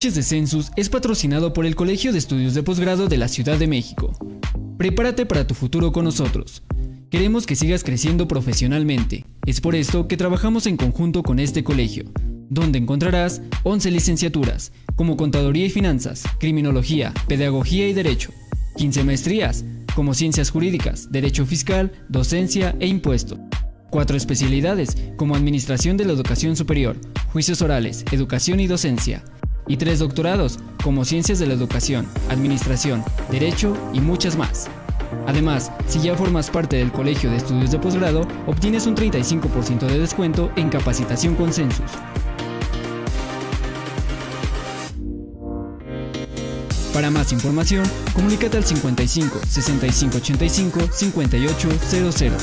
De Census es patrocinado por el Colegio de Estudios de Posgrado de la Ciudad de México. Prepárate para tu futuro con nosotros. Queremos que sigas creciendo profesionalmente. Es por esto que trabajamos en conjunto con este colegio, donde encontrarás 11 licenciaturas, como Contaduría y Finanzas, Criminología, Pedagogía y Derecho, 15 maestrías, como Ciencias Jurídicas, Derecho Fiscal, Docencia e Impuesto. Cuatro especialidades, como Administración de la Educación Superior, Juicios Orales, Educación y Docencia, y tres doctorados, como Ciencias de la Educación, Administración, Derecho y muchas más. Además, si ya formas parte del Colegio de Estudios de Posgrado, obtienes un 35% de descuento en capacitación con Census. Para más información, comunícate al 55 65 85 5800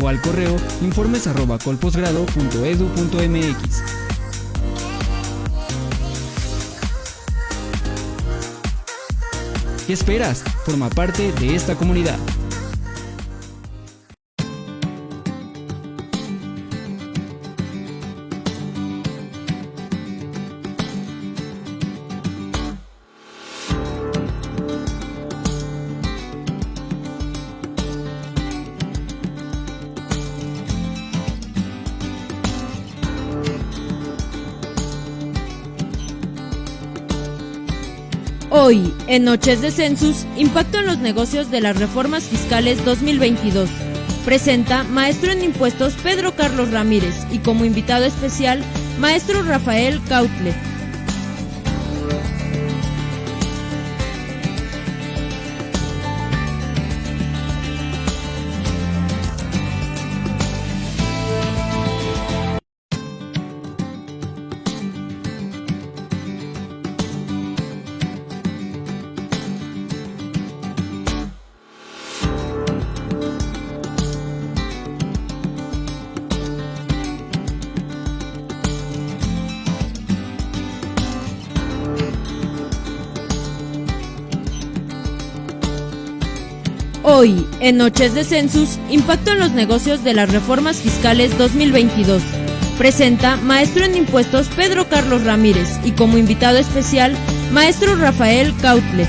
o al correo informes ¿Qué esperas? Forma parte de esta comunidad. Hoy, en Noches de Census, impacto en los negocios de las reformas fiscales 2022. Presenta maestro en impuestos Pedro Carlos Ramírez y como invitado especial, maestro Rafael Cautle. Hoy, en Noches de Census, impacto en los negocios de las reformas fiscales 2022. Presenta maestro en impuestos Pedro Carlos Ramírez y como invitado especial, maestro Rafael Cautle.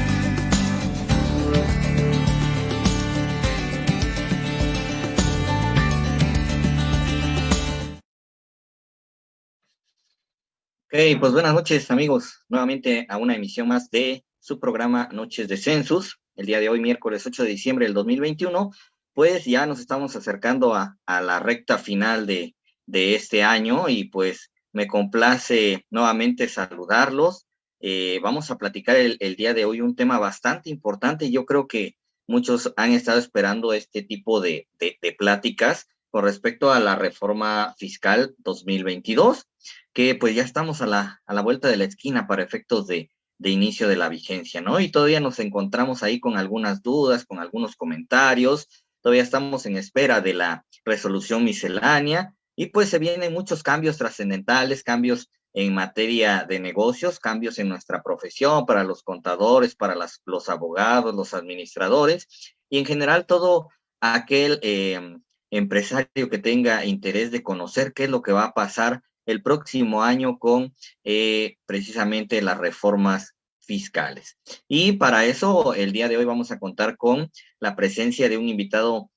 Ok, pues buenas noches amigos, nuevamente a una emisión más de su programa Noches de Census el día de hoy, miércoles 8 de diciembre del 2021, pues ya nos estamos acercando a, la recta final de, este año y pues me complace nuevamente saludarlos. Eh, vamos a platicar el, día de hoy un tema bastante importante. Yo creo que muchos han estado esperando este tipo de, de pláticas con respecto a la reforma fiscal 2022, que pues ya estamos a la vuelta de la esquina para efectos de, de inicio de la vigencia, ¿no? Y todavía nos encontramos ahí con algunas dudas, con algunos comentarios, todavía estamos en espera de la resolución miscelánea y pues se vienen muchos cambios trascendentales, cambios en materia de negocios, cambios en nuestra profesión, para los contadores, para los abogados, los administradores y en general todo aquel em, empresario que tenga interés de conocer qué es lo que va a pasar el próximo año con eh, precisamente las reformas fiscales. Y para eso, el día de hoy vamos a contar con la presencia de un invitado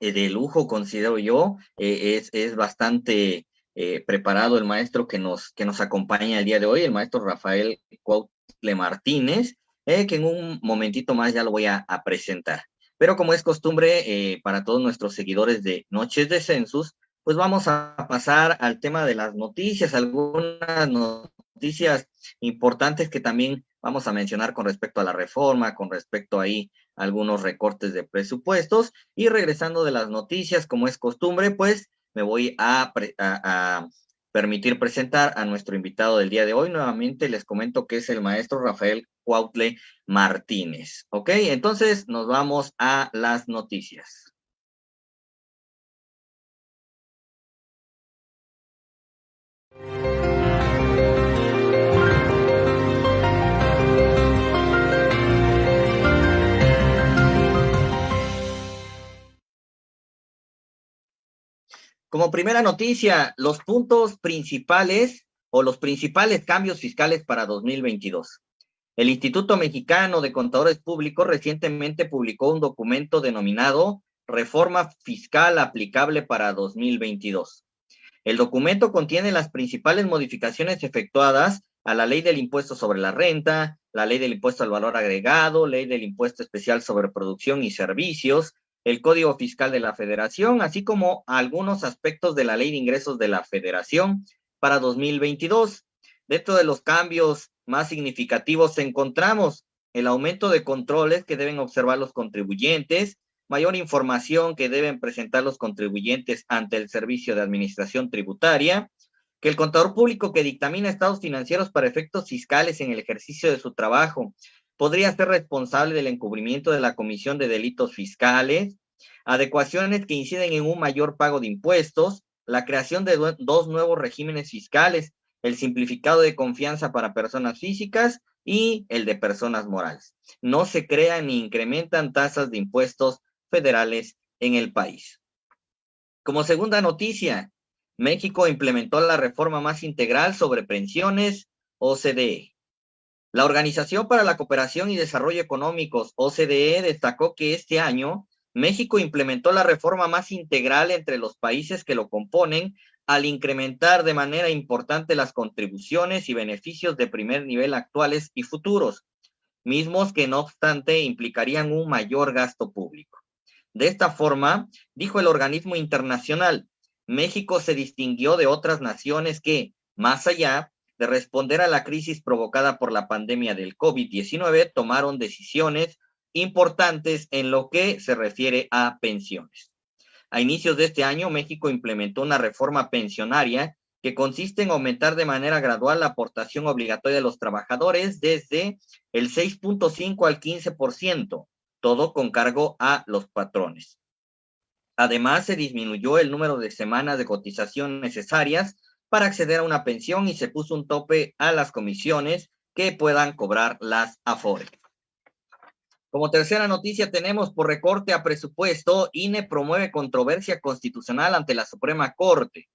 eh, de lujo, considero yo. Eh, es, es, bastante preparado el maestro que nos, que nos acompaña el día de hoy, el maestro Rafael Cuautle Martínez, que en un momentito más ya lo voy a, a presentar. Pero como es costumbre para todos nuestros seguidores de Noches de Census, pues vamos a pasar al tema de las noticias, algunas noticias importantes que también vamos a mencionar con respecto a la reforma, con respecto ahí a algunos recortes de presupuestos. Y regresando de las noticias, como es costumbre, pues me voy a, permitir presentar a nuestro invitado del día de hoy. Nuevamente les comento que es el maestro Rafael Cuautle Martínez. ¿Ok? Entonces nos vamos a las noticias. Como primera noticia, los puntos principales o los principales cambios fiscales para 2022. El Instituto Mexicano de Contadores Públicos recientemente publicó un documento denominado Reforma Fiscal aplicable para 2022. El documento contiene las principales modificaciones efectuadas a la ley del impuesto sobre la renta, la ley del impuesto al valor agregado, ley del impuesto especial sobre producción y servicios, el Código Fiscal de la Federación, así como algunos aspectos de la Ley de Ingresos de la Federación para 2022. Dentro de los cambios más significativos encontramos el aumento de controles que deben observar los contribuyentes, mayor información que deben presentar los contribuyentes ante el Servicio de Administración Tributaria, que el contador público que dictamina estados financieros para efectos fiscales en el ejercicio de su trabajo podría ser responsable del encubrimiento de la comisión de delitos fiscales, adecuaciones que inciden en un mayor pago de impuestos, la creación de dos nuevos regímenes fiscales, el simplificado de confianza para personas físicas y el de personas morales. No se crean ni incrementan tasas de impuestos federales en el país. Como segunda noticia, México implementó la reforma más integral sobre pensiones OCDE. La Organización para la Cooperación y Desarrollo Económicos, OCDE, destacó que este año México implementó la reforma más integral entre los países que lo componen al incrementar de manera importante las contribuciones y beneficios de primer nivel actuales y futuros, mismos que no obstante implicarían un mayor gasto público. De esta forma, dijo el organismo internacional, México se distinguió de otras naciones que, más allá de responder a la crisis provocada por la pandemia del COVID-19, tomaron decisiones importantes en lo que se refiere a pensiones. A inicios de este año, México implementó una reforma pensionaria que consiste en aumentar de manera gradual la aportación obligatoria de los trabajadores desde el 6.5 al 15%, todo con cargo a los patrones. Además, se disminuyó el número de semanas de cotización necesarias para acceder a una pensión y se puso un tope a las comisiones que puedan cobrar las AFORE. Como tercera noticia tenemos por recorte a presupuesto, INE promueve controversia constitucional ante la Suprema Corte.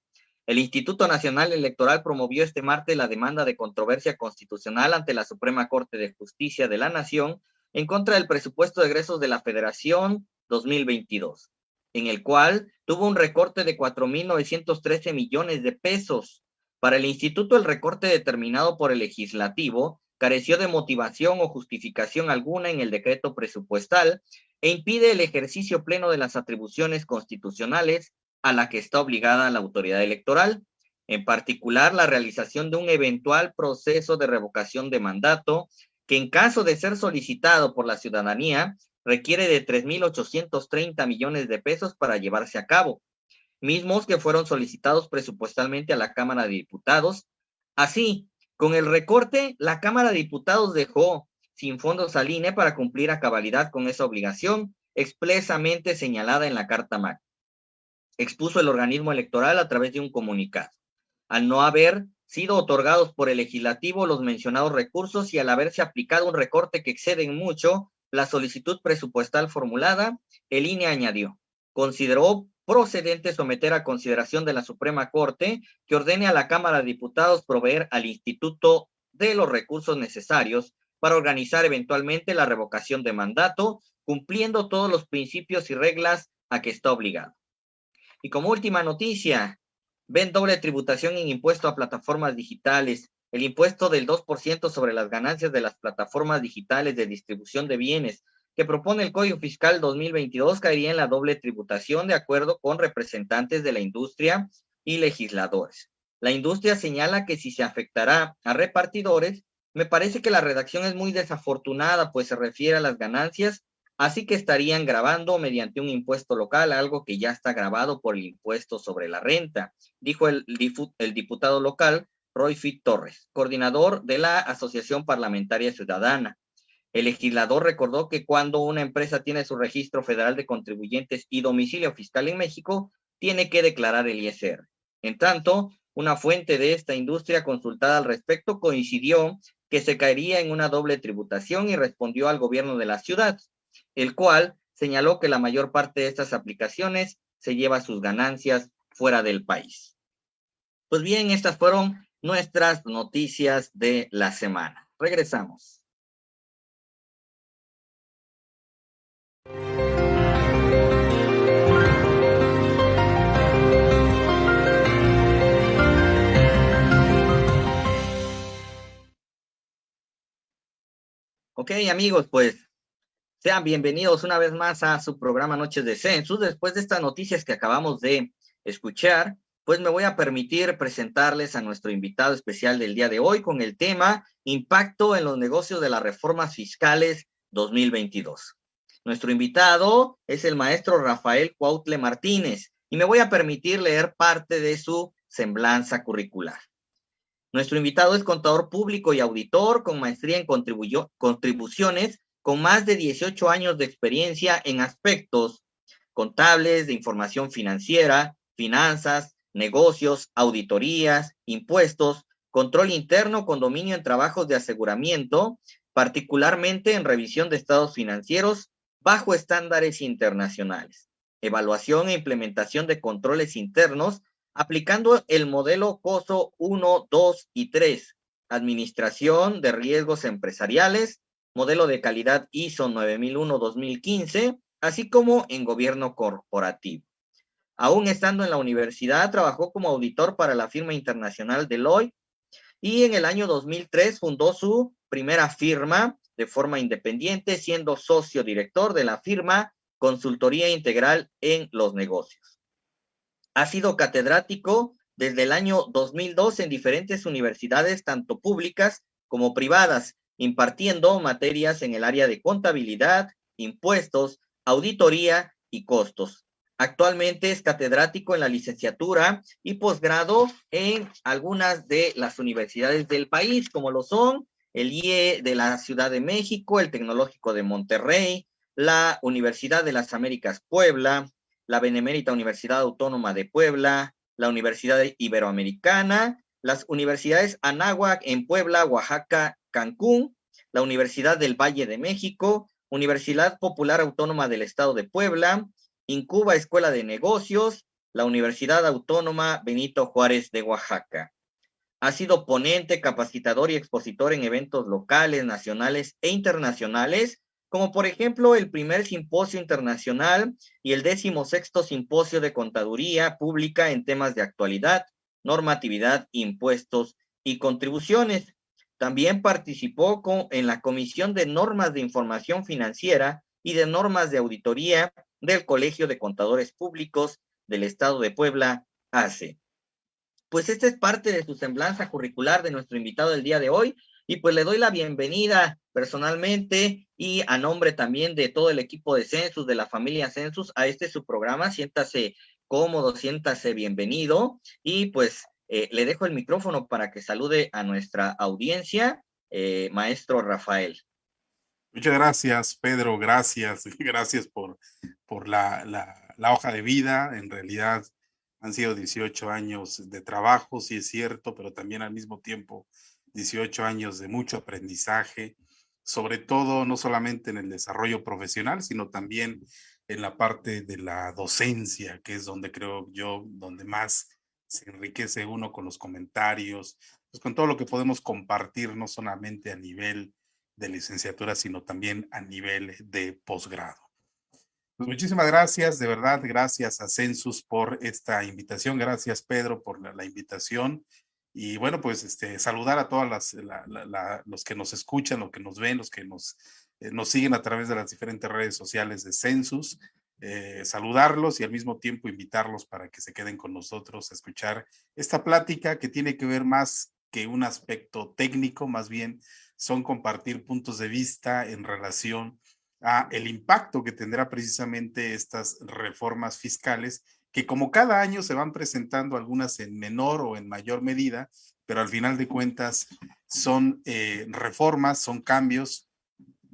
El Instituto Nacional Electoral promovió este martes la demanda de controversia constitucional ante la Suprema Corte de Justicia de la Nación en contra del presupuesto de egresos de la Federación 2022, en el cual tuvo un recorte de 4.913 millones de pesos. Para el instituto, el recorte determinado por el legislativo careció de motivación o justificación alguna en el decreto presupuestal e impide el ejercicio pleno de las atribuciones constitucionales a la que está obligada la autoridad electoral, en particular la realización de un eventual proceso de revocación de mandato que en caso de ser solicitado por la ciudadanía requiere de 3.830 millones de pesos para llevarse a cabo, mismos que fueron solicitados presupuestalmente a la Cámara de Diputados. Así, con el recorte, la Cámara de Diputados dejó sin fondos al INE para cumplir a cabalidad con esa obligación expresamente señalada en la Carta Magna. Expuso el organismo electoral a través de un comunicado. Al no haber sido otorgados por el legislativo los mencionados recursos y al haberse aplicado un recorte que excede en mucho la solicitud presupuestal formulada, el INE añadió, consideró procedente someter a consideración de la Suprema Corte que ordene a la Cámara de Diputados proveer al Instituto de los recursos necesarios para organizar eventualmente la revocación de mandato, cumpliendo todos los principios y reglas a que está obligado. Y como última noticia, ven doble tributación en impuesto a plataformas digitales. El impuesto del 2% sobre las ganancias de las plataformas digitales de distribución de bienes que propone el Código Fiscal 2022 caería en la doble tributación de acuerdo con representantes de la industria y legisladores. La industria señala que si se afectará a repartidores, me parece que la redacción es muy desafortunada, pues se refiere a las ganancias, así que estarían grabando mediante un impuesto local, algo que ya está grabado por el impuesto sobre la renta, dijo el, diputado local Roy Fit Torres, coordinador de la Asociación Parlamentaria Ciudadana. El legislador recordó que cuando una empresa tiene su registro federal de contribuyentes y domicilio fiscal en México, tiene que declarar el ISR. En tanto, una fuente de esta industria consultada al respecto coincidió que se caería en una doble tributación y respondió al gobierno de la ciudad, el cual señaló que la mayor parte de estas aplicaciones se lleva sus ganancias fuera del país. Pues bien, estas fueron nuestras noticias de la semana. Regresamos. Ok, amigos, pues sean bienvenidos una vez más a su programa Noches de Census. Después de estas noticias que acabamos de escuchar, pues me voy a permitir presentarles a nuestro invitado especial del día de hoy con el tema Impacto en los negocios de las reformas fiscales 2022. Nuestro invitado es el maestro Rafael Cuautle Martínez y me voy a permitir leer parte de su semblanza curricular. Nuestro invitado es contador público y auditor con maestría en contribuciones, con más de 18 años de experiencia en aspectos contables, de información financiera, finanzas, negocios, auditorías, impuestos, control interno con dominio en trabajos de aseguramiento, particularmente en revisión de estados financieros bajo estándares internacionales, evaluación e implementación de controles internos aplicando el modelo COSO 1, 2 y 3, Administración de Riesgos Empresariales, modelo de calidad ISO 9001-2015, así como en gobierno corporativo. Aún estando en la universidad, trabajó como auditor para la firma internacional Deloitte y en el año 2003 fundó su primera firma de forma independiente, siendo socio director de la firma Consultoría Integral en los Negocios. Ha sido catedrático desde el año 2002 en diferentes universidades, tanto públicas como privadas, impartiendo materias en el área de contabilidad, impuestos, auditoría y costos. Actualmente es catedrático en la licenciatura y posgrado en algunas de las universidades del país, como lo son el IE de la Ciudad de México, el Tecnológico de Monterrey, la Universidad de las Américas Puebla, la Benemérita Universidad Autónoma de Puebla, la Universidad Iberoamericana, las universidades Anáhuac en Puebla, Oaxaca, Cancún, la Universidad del Valle de México, Universidad Popular Autónoma del Estado de Puebla, Incuba Escuela de Negocios, la Universidad Autónoma Benito Juárez de Oaxaca. Ha sido ponente, capacitador y expositor en eventos locales, nacionales e internacionales como por ejemplo el primer simposio internacional y el décimo sexto simposio de contaduría pública en temas de actualidad, normatividad, impuestos y contribuciones. También participó en la Comisión de Normas de Información Financiera y de Normas de Auditoría del Colegio de Contadores Públicos del Estado de Puebla, ACE. Pues esta es parte de su semblanza curricular de nuestro invitado del día de hoy y pues le doy la bienvenida personalmente y a nombre también de todo el equipo de Census, de la familia Census, a este su programa. Siéntase cómodo, siéntase bienvenido y pues eh, le dejo el micrófono para que salude a nuestra audiencia, eh, maestro Rafael. Muchas gracias, Pedro. Gracias, gracias por, por la, la, la hoja de vida. En realidad han sido 18 años de trabajo, sí es cierto, pero también al mismo tiempo 18 años de mucho aprendizaje, sobre todo no solamente en el desarrollo profesional, sino también en la parte de la docencia, que es donde creo yo, donde más se enriquece uno con los comentarios, pues con todo lo que podemos compartir, no solamente a nivel de licenciatura, sino también a nivel de posgrado. Pues muchísimas gracias, de verdad, gracias a Census por esta invitación, gracias Pedro por la, la invitación y bueno, pues este, saludar a todos los que nos escuchan, los que nos ven, los que nos, eh, nos siguen a través de las diferentes redes sociales de Census. Eh, saludarlos y al mismo tiempo invitarlos para que se queden con nosotros a escuchar esta plática que tiene que ver más que un aspecto técnico, más bien son compartir puntos de vista en relación a el impacto que tendrá precisamente estas reformas fiscales que como cada año se van presentando algunas en menor o en mayor medida, pero al final de cuentas son eh, reformas, son cambios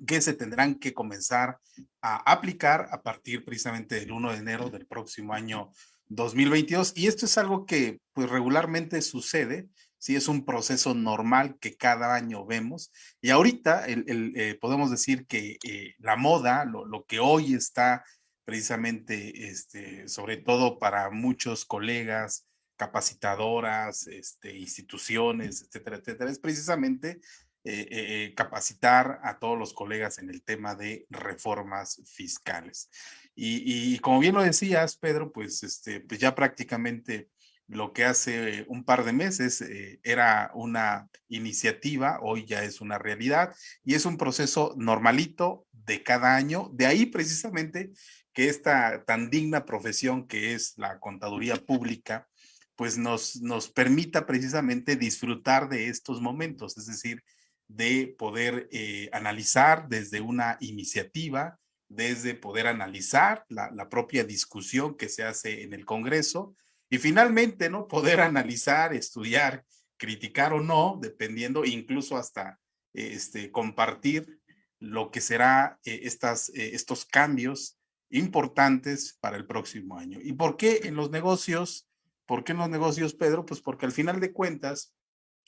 que se tendrán que comenzar a aplicar a partir precisamente del 1 de enero del próximo año 2022. Y esto es algo que pues regularmente sucede, sí es un proceso normal que cada año vemos. Y ahorita el, eh, podemos decir que eh, la moda, lo, lo, que hoy está precisamente, este, sobre todo para muchos colegas, capacitadoras, este, instituciones, etcétera, etcétera, es precisamente eh, eh, capacitar a todos los colegas en el tema de reformas fiscales. Y, como bien lo decías, Pedro, pues, este, pues ya prácticamente lo que hace un par de meses eh, era una iniciativa, hoy ya es una realidad y es un proceso normalito de cada año. De ahí precisamente que esta tan digna profesión que es la contaduría pública, pues nos, nos permita precisamente disfrutar de estos momentos, es decir, de poder eh, analizar desde una iniciativa, desde poder analizar la, propia discusión que se hace en el Congreso, y finalmente, ¿no? Poder analizar, estudiar, criticar o no, dependiendo, incluso hasta este, compartir lo que será eh, estas, eh, estos cambios importantes para el próximo año. ¿Y por qué en los negocios? ¿Por qué en los negocios, Pedro? Pues porque al final de cuentas,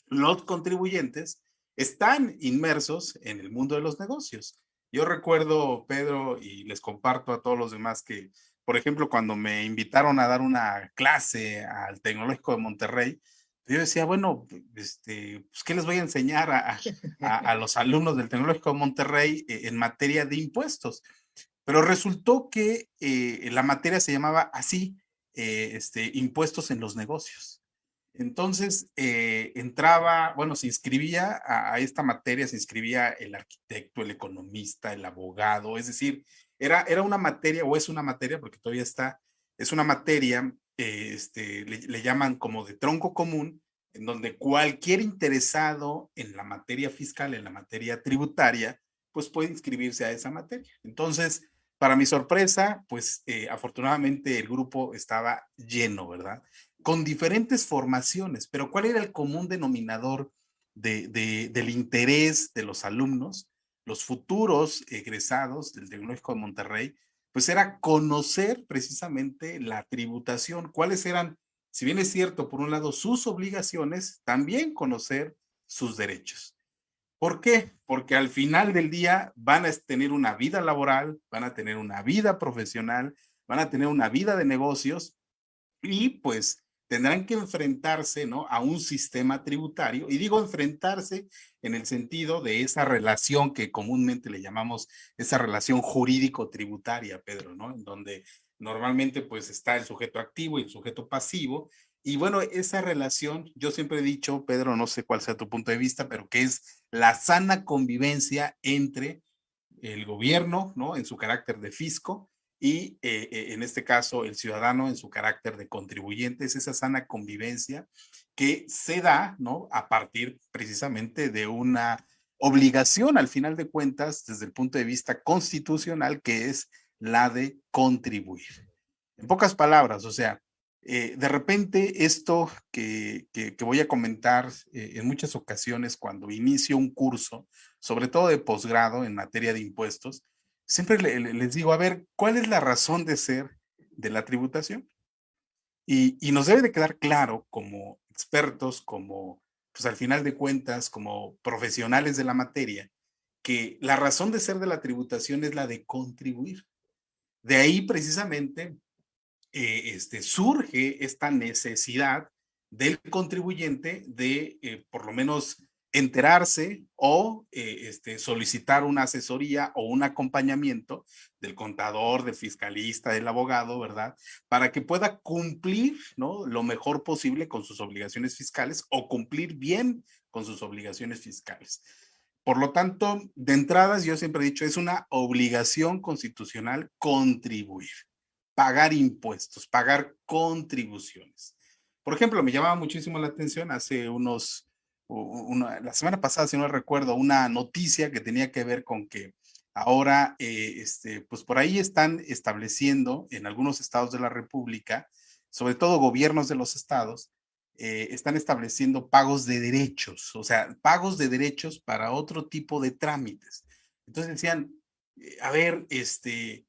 los contribuyentes están inmersos en el mundo de los negocios. Yo recuerdo, Pedro, y les comparto a todos los demás que por ejemplo, cuando me invitaron a dar una clase al Tecnológico de Monterrey, yo decía, bueno, este, pues, ¿qué les voy a enseñar a, los alumnos del Tecnológico de Monterrey eh, en materia de impuestos? Pero resultó que eh, la materia se llamaba así, eh, este, impuestos en los negocios. Entonces, entraba, bueno, se inscribía a, esta materia, se inscribía el arquitecto, el economista, el abogado, es decir, era, una materia, o es una materia, porque todavía está, es una materia, este, le, llaman como de tronco común, en donde cualquier interesado en la materia fiscal, en la materia tributaria, pues puede inscribirse a esa materia. Entonces, para mi sorpresa, pues eh, afortunadamente el grupo estaba lleno, ¿verdad? Con diferentes formaciones, pero ¿cuál era el común denominador del interés de los alumnos? los futuros egresados del Tecnológico de Monterrey, pues era conocer precisamente la tributación, cuáles eran, si bien es cierto, por un lado, sus obligaciones, también conocer sus derechos. ¿Por qué? Porque al final del día van a tener una vida laboral, van a tener una vida profesional, van a tener una vida de negocios y pues tendrán que enfrentarse ¿no? a un sistema tributario. Y digo enfrentarse en el sentido de esa relación que comúnmente le llamamos esa relación jurídico-tributaria, Pedro, ¿no? En donde normalmente pues está el sujeto activo y el sujeto pasivo. Y bueno, esa relación, yo siempre he dicho, Pedro, no sé cuál sea tu punto de vista, pero que es la sana convivencia entre el gobierno, ¿no? En su carácter de fisco y eh, eh, en este caso el ciudadano en su carácter de contribuyente, es esa sana convivencia que se da, ¿no? A partir precisamente de una obligación al final de cuentas desde el punto de vista constitucional que es la de contribuir. En pocas palabras, o sea, eh, de repente esto que, que, voy a comentar en muchas ocasiones cuando inicio un curso, sobre todo de posgrado en materia de impuestos, siempre les digo, a ver, ¿cuál es la razón de ser de la tributación? Y, nos debe de quedar claro como expertos, como, pues al final de cuentas, como profesionales de la materia, que la razón de ser de la tributación es la de contribuir. De ahí precisamente eh, este, surge esta necesidad del contribuyente de, eh, por lo menos, enterarse o eh, este, solicitar una asesoría o un acompañamiento del contador, del fiscalista, del abogado, ¿verdad? Para que pueda cumplir ¿no? lo mejor posible con sus obligaciones fiscales o cumplir bien con sus obligaciones fiscales. Por lo tanto, de entradas, yo siempre he dicho, es una obligación constitucional contribuir, pagar impuestos, pagar contribuciones. Por ejemplo, me llamaba muchísimo la atención hace unos la semana pasada, si no recuerdo, una noticia que tenía que ver con que ahora, eh, este, pues por ahí están estableciendo en algunos estados de la República, sobre todo gobiernos de los estados, eh, están estableciendo pagos de derechos, o sea, pagos de derechos para otro tipo de trámites. Entonces decían, eh, a ver, este,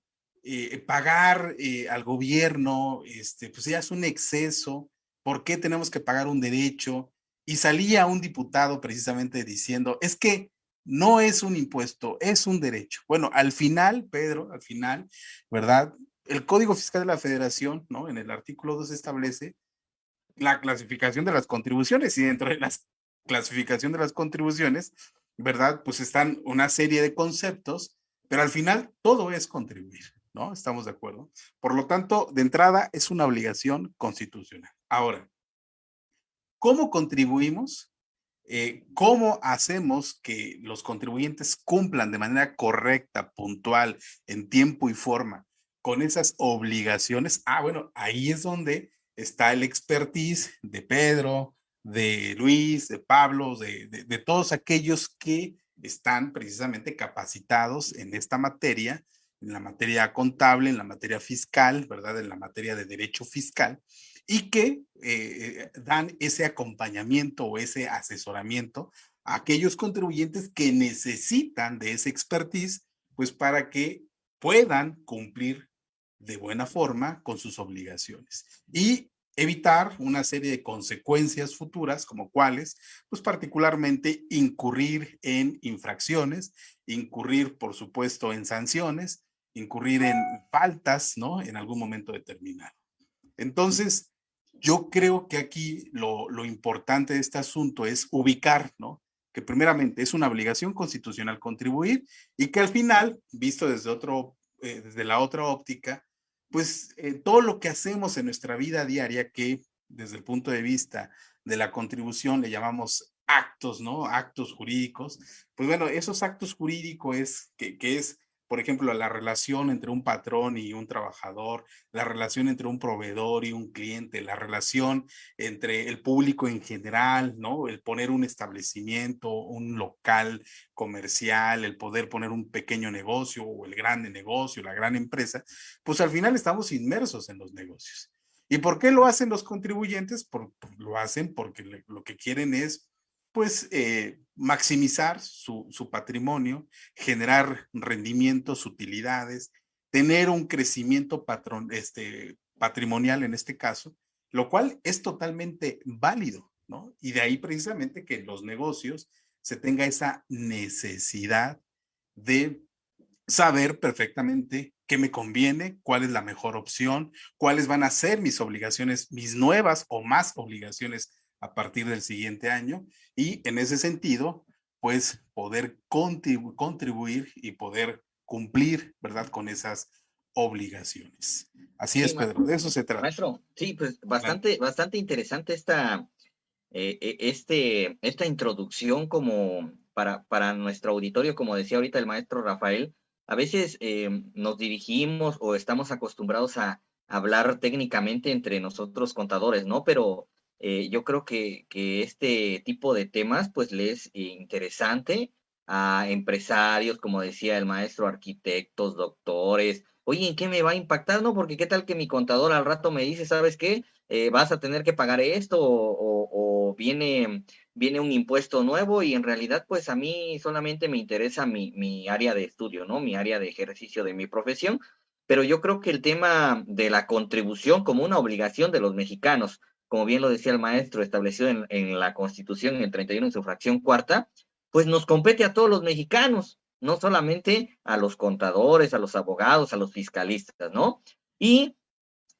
pagar al gobierno, este, pues ya es un exceso, ¿por qué tenemos que pagar un derecho? Y salía un diputado precisamente diciendo, es que no es un impuesto, es un derecho. Bueno, al final, Pedro, al final, ¿verdad? El Código Fiscal de la Federación, ¿no? En el artículo 2 establece la clasificación de las contribuciones y dentro de la clasificación de las contribuciones, ¿verdad? Pues están una serie de conceptos, pero al final todo es contribuir, ¿no? Estamos de acuerdo. Por lo tanto, de entrada es una obligación constitucional. Ahora, ¿cómo contribuimos? Eh, ¿Cómo hacemos que los contribuyentes cumplan de manera correcta, puntual, en tiempo y forma con esas obligaciones? Ah, bueno, ahí es donde está el expertise de Pedro, de Luis, de Pablo, de, de, todos aquellos que están precisamente capacitados en esta materia, en la materia contable, en la materia fiscal, ¿verdad? En la materia de derecho fiscal, y que eh, dan ese acompañamiento o ese asesoramiento a aquellos contribuyentes que necesitan de ese expertise, pues para que puedan cumplir de buena forma con sus obligaciones y evitar una serie de consecuencias futuras como cuáles, pues particularmente incurrir en infracciones, incurrir por supuesto en sanciones, incurrir en faltas, ¿no? En algún momento determinado. Entonces, yo creo que aquí lo, lo importante de este asunto es ubicar, ¿no? Que primeramente es una obligación constitucional contribuir y que al final, visto desde otro, eh, desde la otra óptica, pues eh, todo lo que hacemos en nuestra vida diaria, que desde el punto de vista de la contribución le llamamos actos, ¿no? Actos jurídicos. Pues bueno, esos actos jurídicos es que, que es por ejemplo, la relación entre un patrón y un trabajador, la relación entre un proveedor y un cliente, la relación entre el público en general, ¿no? El poner un establecimiento, un local comercial, el poder poner un pequeño negocio o el grande negocio, la gran empresa, pues al final estamos inmersos en los negocios. ¿Y por qué lo hacen los contribuyentes? Lo hacen porque lo que quieren es pues eh, maximizar su, patrimonio, generar rendimientos, utilidades, tener un crecimiento este, patrimonial en este caso, lo cual es totalmente válido, ¿no? Y de ahí precisamente que los negocios se tenga esa necesidad de saber perfectamente qué me conviene, cuál es la mejor opción, cuáles van a ser mis obligaciones, mis nuevas o más obligaciones a partir del siguiente año y en ese sentido, pues poder contribuir y poder cumplir, ¿verdad? Con esas obligaciones. Así es, Pedro, de eso se trata. Maestro, sí, pues bastante, bastante interesante esta, eh, e, este, esta introducción como para, para nuestro auditorio, como decía ahorita el maestro Rafael, a veces eh, nos dirigimos o estamos acostumbrados a hablar técnicamente entre nosotros contadores, ¿no? Pero eh, yo creo que, que, este tipo de temas pues le es interesante a empresarios, como decía el maestro, arquitectos, doctores. Oye, ¿en qué me va a impactar? No, porque qué tal que mi contador al rato me dice, ¿sabes qué? Eh, vas a tener que pagar esto o, o, viene, viene un impuesto nuevo y en realidad pues a mí solamente me interesa mi, mi área de estudio, ¿no? Mi área de ejercicio de mi profesión. Pero yo creo que el tema de la contribución como una obligación de los mexicanos, como bien lo decía el maestro, establecido en, la Constitución en el 31 en su fracción cuarta, pues nos compete a todos los mexicanos, no solamente a los contadores, a los abogados, a los fiscalistas, ¿no? Y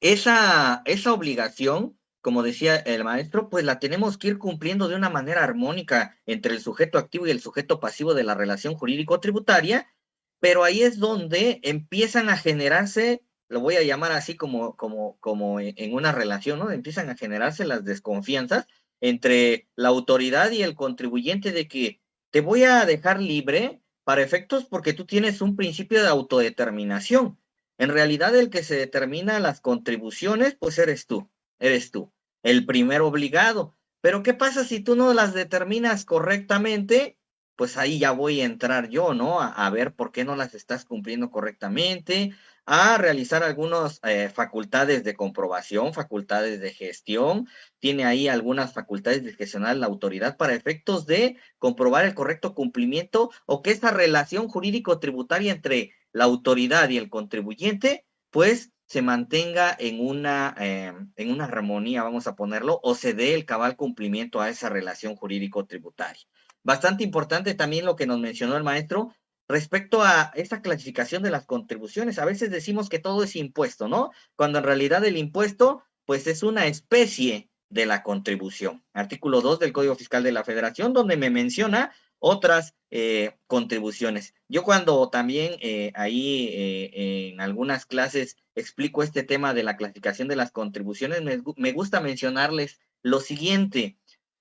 esa, esa obligación, como decía el maestro, pues la tenemos que ir cumpliendo de una manera armónica entre el sujeto activo y el sujeto pasivo de la relación jurídico-tributaria, pero ahí es donde empiezan a generarse lo voy a llamar así como, como, como en una relación, ¿no? Empiezan a generarse las desconfianzas entre la autoridad y el contribuyente de que te voy a dejar libre para efectos porque tú tienes un principio de autodeterminación. En realidad el que se determina las contribuciones, pues eres tú, eres tú, el primer obligado. Pero ¿qué pasa si tú no las determinas correctamente? Pues ahí ya voy a entrar yo, ¿no? A ver por qué no las estás cumpliendo correctamente, a realizar algunas eh, facultades de comprobación, facultades de gestión, tiene ahí algunas facultades discrecionales la autoridad para efectos de comprobar el correcto cumplimiento o que esta relación jurídico-tributaria entre la autoridad y el contribuyente, pues se mantenga en una, eh, en una armonía, vamos a ponerlo, o se dé el cabal cumplimiento a esa relación jurídico-tributaria. Bastante importante también lo que nos mencionó el maestro, respecto a esta clasificación de las contribuciones. A veces decimos que todo es impuesto, ¿no? Cuando en realidad el impuesto, pues es una especie de la contribución. Artículo 2 del Código Fiscal de la Federación, donde me menciona otras eh, contribuciones. Yo cuando también eh, ahí eh, en algunas clases explico este tema de la clasificación de las contribuciones, me gusta mencionarles lo siguiente.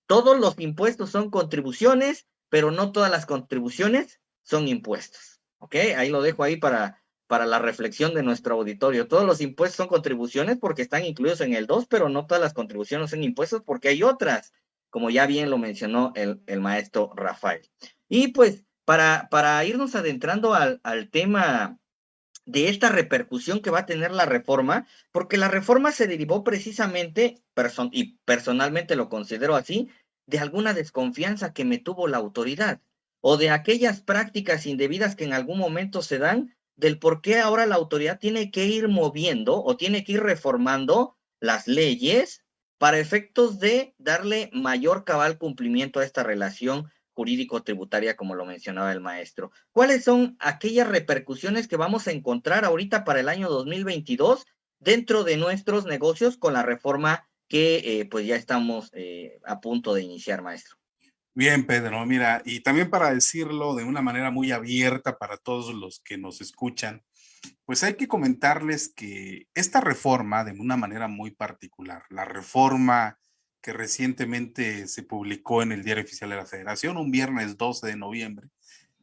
Todos los impuestos son contribuciones, pero no todas las contribuciones son impuestos. ¿Ok? Ahí lo dejo ahí para, para la reflexión de nuestro auditorio. Todos los impuestos son contribuciones porque están incluidos en el 2, pero no todas las contribuciones son impuestos porque hay otras, como ya bien lo mencionó el, maestro Rafael. Y pues para, para irnos adentrando al, al tema de esta repercusión que va a tener la reforma, porque la reforma se derivó precisamente, y personalmente lo considero así, de alguna desconfianza que me tuvo la autoridad o de aquellas prácticas indebidas que en algún momento se dan del por qué ahora la autoridad tiene que ir moviendo o tiene que ir reformando las leyes para efectos de darle mayor cabal cumplimiento a esta relación jurídico-tributaria, como lo mencionaba el maestro. ¿Cuáles son aquellas repercusiones que vamos a encontrar ahorita para el año 2022 dentro de nuestros negocios con la reforma que eh, pues ya estamos eh, a punto de iniciar, maestro? Bien, Pedro, mira, y también para decirlo de una manera muy abierta para todos los que nos escuchan, pues hay que comentarles que esta reforma, de una manera muy particular, la reforma que recientemente se publicó en el Diario Oficial de la Federación, un viernes 12 de noviembre,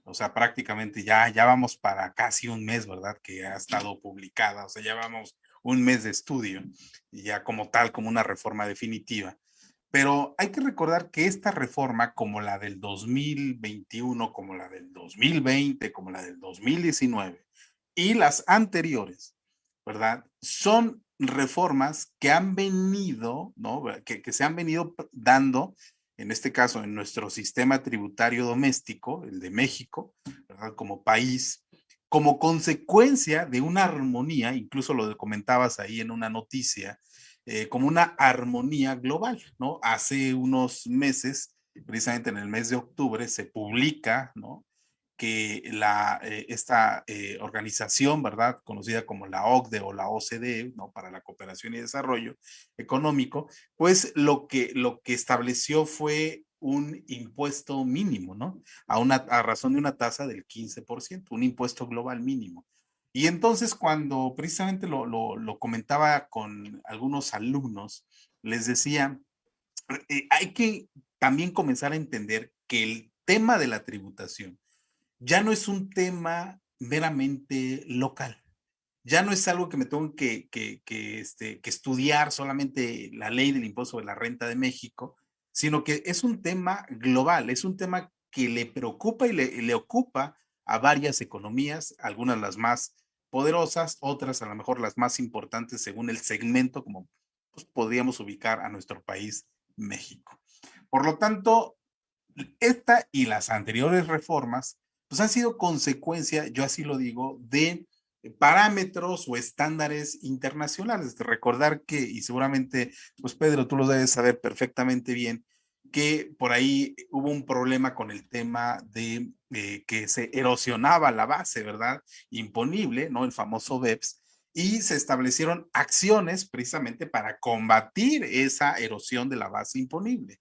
o sea, prácticamente ya, ya vamos para casi un mes, ¿verdad? Que ha estado publicada, o sea, ya vamos un mes de estudio, ya como tal, como una reforma definitiva. Pero hay que recordar que esta reforma, como la del 2021, como la del 2020, como la del 2019 y las anteriores, ¿verdad? Son reformas que han venido, ¿no? Que, que se han venido dando, en este caso, en nuestro sistema tributario doméstico, el de México, ¿verdad? Como país, como consecuencia de una armonía, incluso lo comentabas ahí en una noticia, eh, como una armonía global, ¿no? Hace unos meses, precisamente en el mes de octubre, se publica, ¿no? que la, eh, esta eh, organización, ¿verdad? Conocida como la OCDE o la OCDE, ¿no? Para la cooperación y desarrollo económico, pues lo que, lo que estableció fue un impuesto mínimo, ¿no? A, una, a razón de una tasa del 15%, un impuesto global mínimo. Y entonces cuando precisamente lo, lo, comentaba con algunos alumnos, les decía, eh, hay que también comenzar a entender que el tema de la tributación ya no es un tema meramente local. Ya no es algo que me tengo que, que, que, este, que estudiar solamente la ley del impuesto de la renta de México, sino que es un tema global, es un tema que le preocupa y le, le ocupa a varias economías, algunas las más poderosas, otras a lo mejor las más importantes según el segmento, como pues, podríamos ubicar a nuestro país, México. Por lo tanto, esta y las anteriores reformas, pues han sido consecuencia, yo así lo digo, de parámetros o estándares internacionales. Recordar que, y seguramente, pues Pedro, tú lo debes saber perfectamente bien, que por ahí hubo un problema con el tema de eh, que se erosionaba la base, ¿verdad? Imponible, ¿no? El famoso BEPS, y se establecieron acciones precisamente para combatir esa erosión de la base imponible.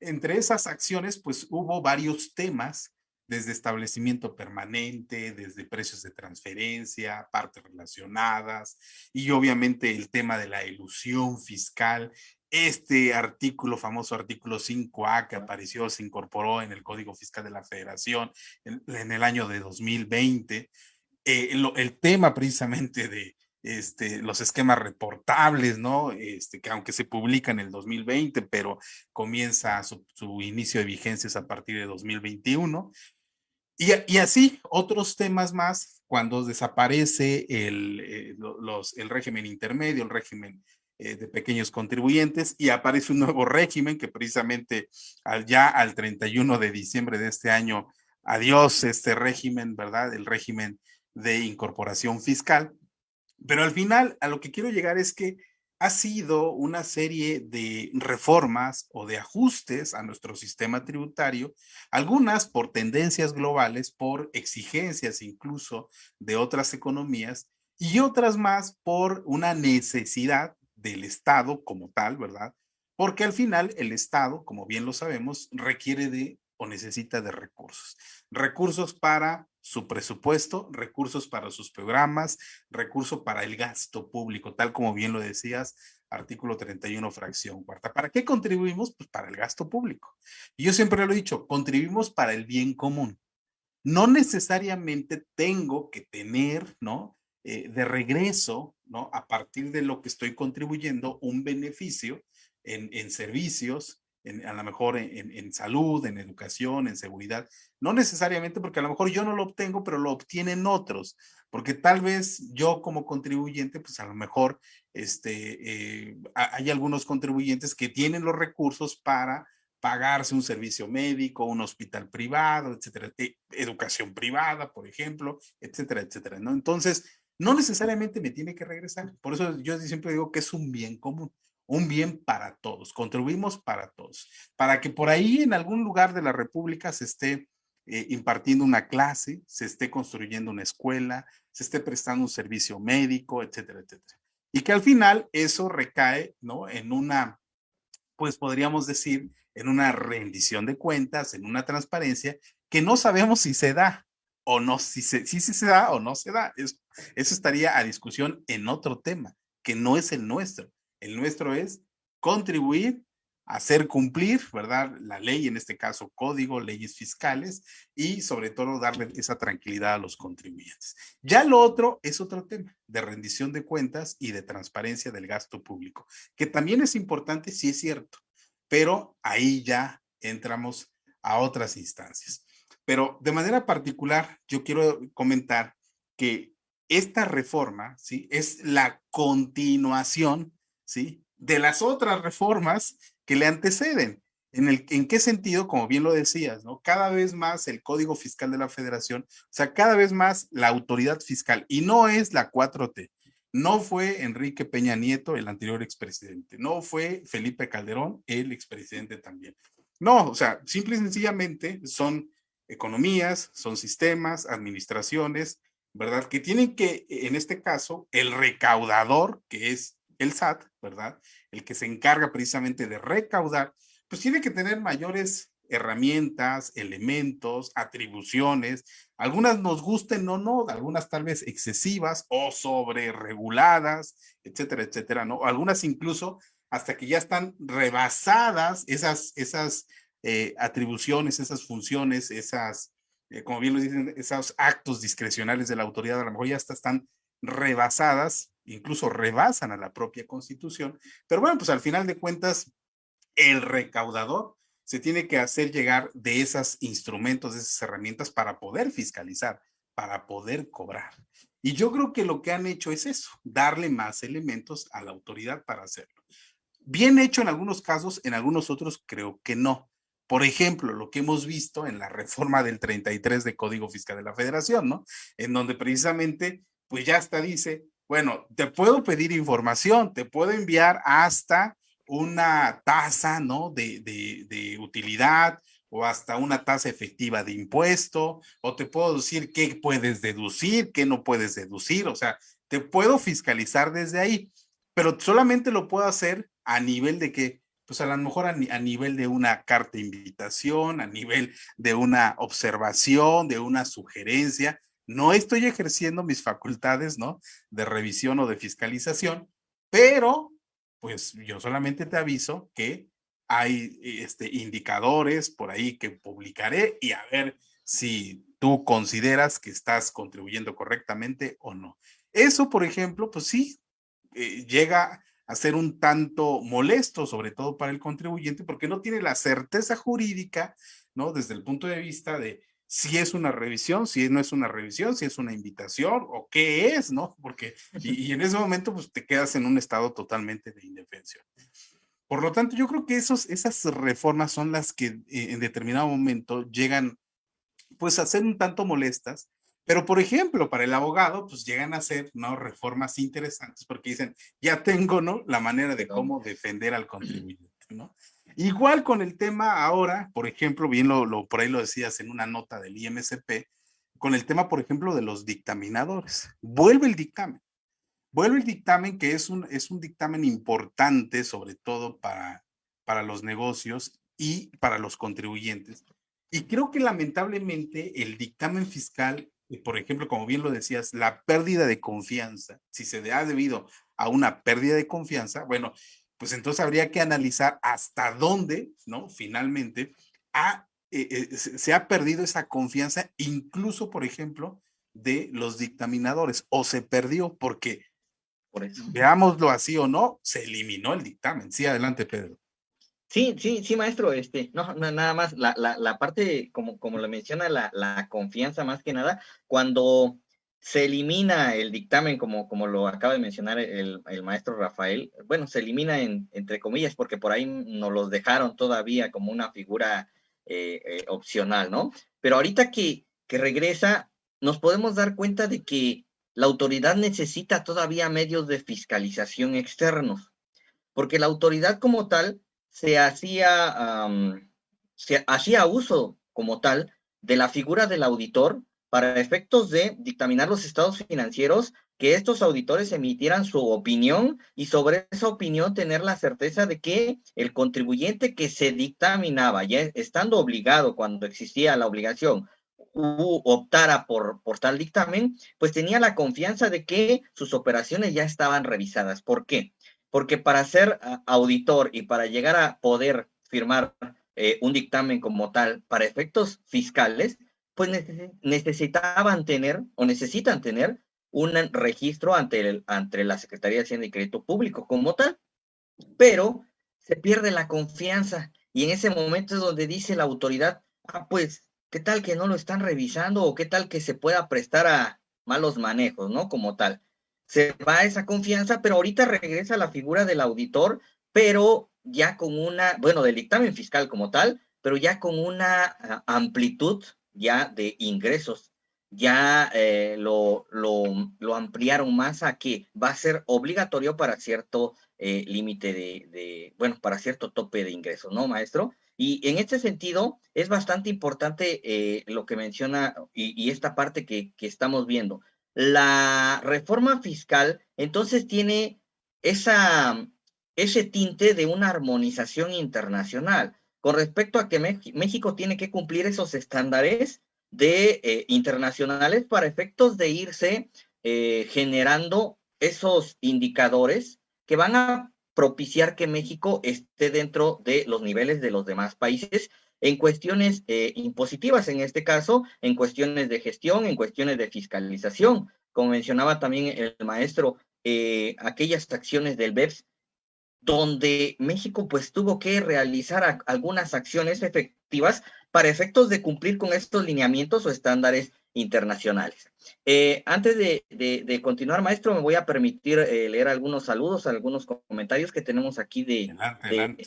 Entre esas acciones, pues hubo varios temas, desde establecimiento permanente, desde precios de transferencia, partes relacionadas, y obviamente el tema de la ilusión fiscal este artículo, famoso artículo 5A que apareció, se incorporó en el Código Fiscal de la Federación en, el año de 2020, eh, el tema precisamente de este, los esquemas reportables, ¿no? Este, que aunque se publica en el 2020, pero comienza su, inicio de vigencias a partir de 2021. Y, así otros temas más cuando desaparece el, eh, el régimen intermedio, el régimen eh, de pequeños contribuyentes y aparece un nuevo régimen que precisamente al, ya al 31 de diciembre de este año, adiós este régimen, ¿verdad? El régimen de incorporación fiscal. Pero al final, a lo que quiero llegar es que ha sido una serie de reformas o de ajustes a nuestro sistema tributario, algunas por tendencias globales, por exigencias incluso de otras economías y otras más por una necesidad del Estado como tal, ¿verdad? porque al final el Estado, como bien lo sabemos, requiere de o necesita de recursos. Recursos para su presupuesto, recursos para sus programas, recursos para el gasto público, tal como bien lo decías, artículo 31, fracción cuarta. ¿Para qué contribuimos? Pues para el gasto público. Y yo siempre lo he dicho, contribuimos para el bien común. No necesariamente tengo que tener, ¿no? Eh, de regreso, ¿no? A partir de lo que estoy contribuyendo, un beneficio en, en servicios, a lo mejor en, salud, en educación, en seguridad. No necesariamente porque a lo mejor yo no lo obtengo, pero lo obtienen otros. Porque tal vez yo como contribuyente, pues a lo mejor este, eh, hay algunos contribuyentes que tienen los recursos para pagarse un servicio médico, un hospital privado, etcétera, e, educación privada, por ejemplo, etcétera, etcétera, ¿no? Entonces, no necesariamente me tiene que regresar. Por eso yo siempre digo que es un bien común un bien para todos, contribuimos para todos, para que por ahí en algún lugar de la República se esté eh, impartiendo una clase, se esté construyendo una escuela, se esté prestando un servicio médico, etcétera, etcétera. Y que al final eso recae, ¿no? En una, pues podríamos decir, en una rendición de cuentas, en una transparencia que no sabemos si se da o no, si se, si, se da o no se da. eso estaría a discusión en otro tema, que no es el nuestro. El nuestro es contribuir, hacer cumplir, ¿verdad? La ley, en este caso código, leyes fiscales y sobre todo darle esa tranquilidad a los contribuyentes. Ya lo otro es otro tema de rendición de cuentas y de transparencia del gasto público, que también es importante, sí es cierto, pero ahí ya entramos a otras instancias. Pero de manera particular, yo quiero comentar que esta reforma, ¿sí? Es la continuación ¿sí? De las otras reformas que le anteceden. ¿En, el, ¿En qué sentido? Como bien lo decías, ¿no? Cada vez más el Código Fiscal de la Federación, o sea, cada vez más la autoridad fiscal, y no es la 4T, no fue Enrique Peña Nieto, el anterior expresidente, no fue Felipe Calderón, el expresidente también. No, o sea, simple y sencillamente son economías, son sistemas, administraciones, ¿verdad? Que tienen que, en este caso, el recaudador, que es el SAT, ¿verdad? El que se encarga precisamente de recaudar, pues tiene que tener mayores herramientas, elementos, atribuciones, algunas nos gusten o no, algunas tal vez excesivas o sobre reguladas, etcétera, etcétera, ¿no? Algunas incluso hasta que ya están rebasadas esas, esas eh, atribuciones, esas funciones, esas, eh, como bien lo dicen, esos actos discrecionales de la autoridad, a lo mejor ya están rebasadas incluso rebasan a la propia constitución, pero bueno, pues al final de cuentas, el recaudador se tiene que hacer llegar de esos instrumentos, de esas herramientas para poder fiscalizar, para poder cobrar. Y yo creo que lo que han hecho es eso, darle más elementos a la autoridad para hacerlo. Bien hecho en algunos casos, en algunos otros creo que no. Por ejemplo, lo que hemos visto en la reforma del 33 de Código Fiscal de la Federación, ¿no? En donde precisamente, pues ya hasta dice, bueno, te puedo pedir información, te puedo enviar hasta una tasa, ¿no? De, de, utilidad o hasta una tasa efectiva de impuesto, o te puedo decir qué puedes deducir, qué no puedes deducir, o sea, te puedo fiscalizar desde ahí, pero solamente lo puedo hacer a nivel de que, pues a lo mejor a, a nivel de una carta de invitación, a nivel de una observación, de una sugerencia, no estoy ejerciendo mis facultades, ¿no? De revisión o de fiscalización, pero pues yo solamente te aviso que hay este, indicadores por ahí que publicaré y a ver si tú consideras que estás contribuyendo correctamente o no. Eso, por ejemplo, pues sí, eh, llega a ser un tanto molesto, sobre todo para el contribuyente, porque no tiene la certeza jurídica, ¿no? Desde el punto de vista de si es una revisión, si no es una revisión, si es una invitación o qué es, ¿no? Porque, y, en ese momento, pues te quedas en un estado totalmente de indefensión. Por lo tanto, yo creo que esos, esas reformas son las que eh, en determinado momento llegan, pues, a ser un tanto molestas, pero, por ejemplo, para el abogado, pues llegan a ser, ¿no? Reformas interesantes porque dicen, ya tengo, ¿no? La manera de cómo defender al contribuyente, ¿no? Igual con el tema ahora, por ejemplo, bien lo, por ahí lo decías en una nota del IMSP, con el tema, por ejemplo, de los dictaminadores. Vuelve el dictamen. Vuelve el dictamen que es un, es un dictamen importante, sobre todo para para los negocios y para los contribuyentes. Y creo que lamentablemente el dictamen fiscal, por ejemplo, como bien lo decías, la pérdida de confianza, si se ha debido a una pérdida de confianza, bueno, pues entonces habría que analizar hasta dónde, ¿no? Finalmente, ha, eh, eh, se ha perdido esa confianza, incluso, por ejemplo, de los dictaminadores, o se perdió porque, por eso. veámoslo así o no, se eliminó el dictamen. Sí, adelante, Pedro. Sí, sí, sí, maestro, este, no, nada más, la, la, la parte, como, como lo menciona, la, la confianza más que nada, cuando se elimina el dictamen, como, como lo acaba de mencionar el, el maestro Rafael, bueno, se elimina en, entre comillas, porque por ahí nos los dejaron todavía como una figura eh, eh, opcional, ¿no? Pero ahorita que, que regresa, nos podemos dar cuenta de que la autoridad necesita todavía medios de fiscalización externos, porque la autoridad como tal se hacía, se hacía uso como tal de la figura del auditor para efectos de dictaminar los estados financieros, que estos auditores emitieran su opinión y sobre esa opinión tener la certeza de que el contribuyente que se dictaminaba, ya estando obligado cuando existía la obligación, optara por, por tal dictamen, pues tenía la confianza de que sus operaciones ya estaban revisadas. ¿Por qué? porque para ser auditor y para llegar a poder firmar eh, un dictamen como tal para efectos fiscales, pues necesitaban tener o necesitan tener un registro ante, el, ante la Secretaría de Hacienda y Crédito Público como tal, pero se pierde la confianza y en ese momento es donde dice la autoridad, ah, pues, ¿qué tal que no lo están revisando o qué tal que se pueda prestar a malos manejos, ¿no? Como tal se va esa confianza, pero ahorita regresa la figura del auditor, pero ya con una, bueno, del dictamen fiscal como tal, pero ya con una ah, amplitud ya de ingresos. Ya eh, lo, lo, ampliaron más a que va a ser obligatorio para cierto eh, límite de, bueno, para cierto tope de ingresos, ¿no, maestro? Y en este sentido, es bastante importante eh, lo que menciona y, esta parte que, que estamos viendo la reforma fiscal entonces tiene esa, ese tinte de una armonización internacional con respecto a que México tiene que cumplir esos estándares de eh, internacionales para efectos de irse eh, generando esos indicadores que van a propiciar que México esté dentro de los niveles de los demás países en cuestiones eh, impositivas, en este caso, en cuestiones de gestión, en cuestiones de fiscalización. Como mencionaba también el maestro, aquellas acciones del BEPS, donde México pues tuvo que realizar algunas acciones efectivas para efectos de cumplir con estos lineamientos o estándares internacionales. Eh, antes de, continuar, maestro, me voy a permitir leer algunos saludos, algunos comentarios que tenemos aquí de,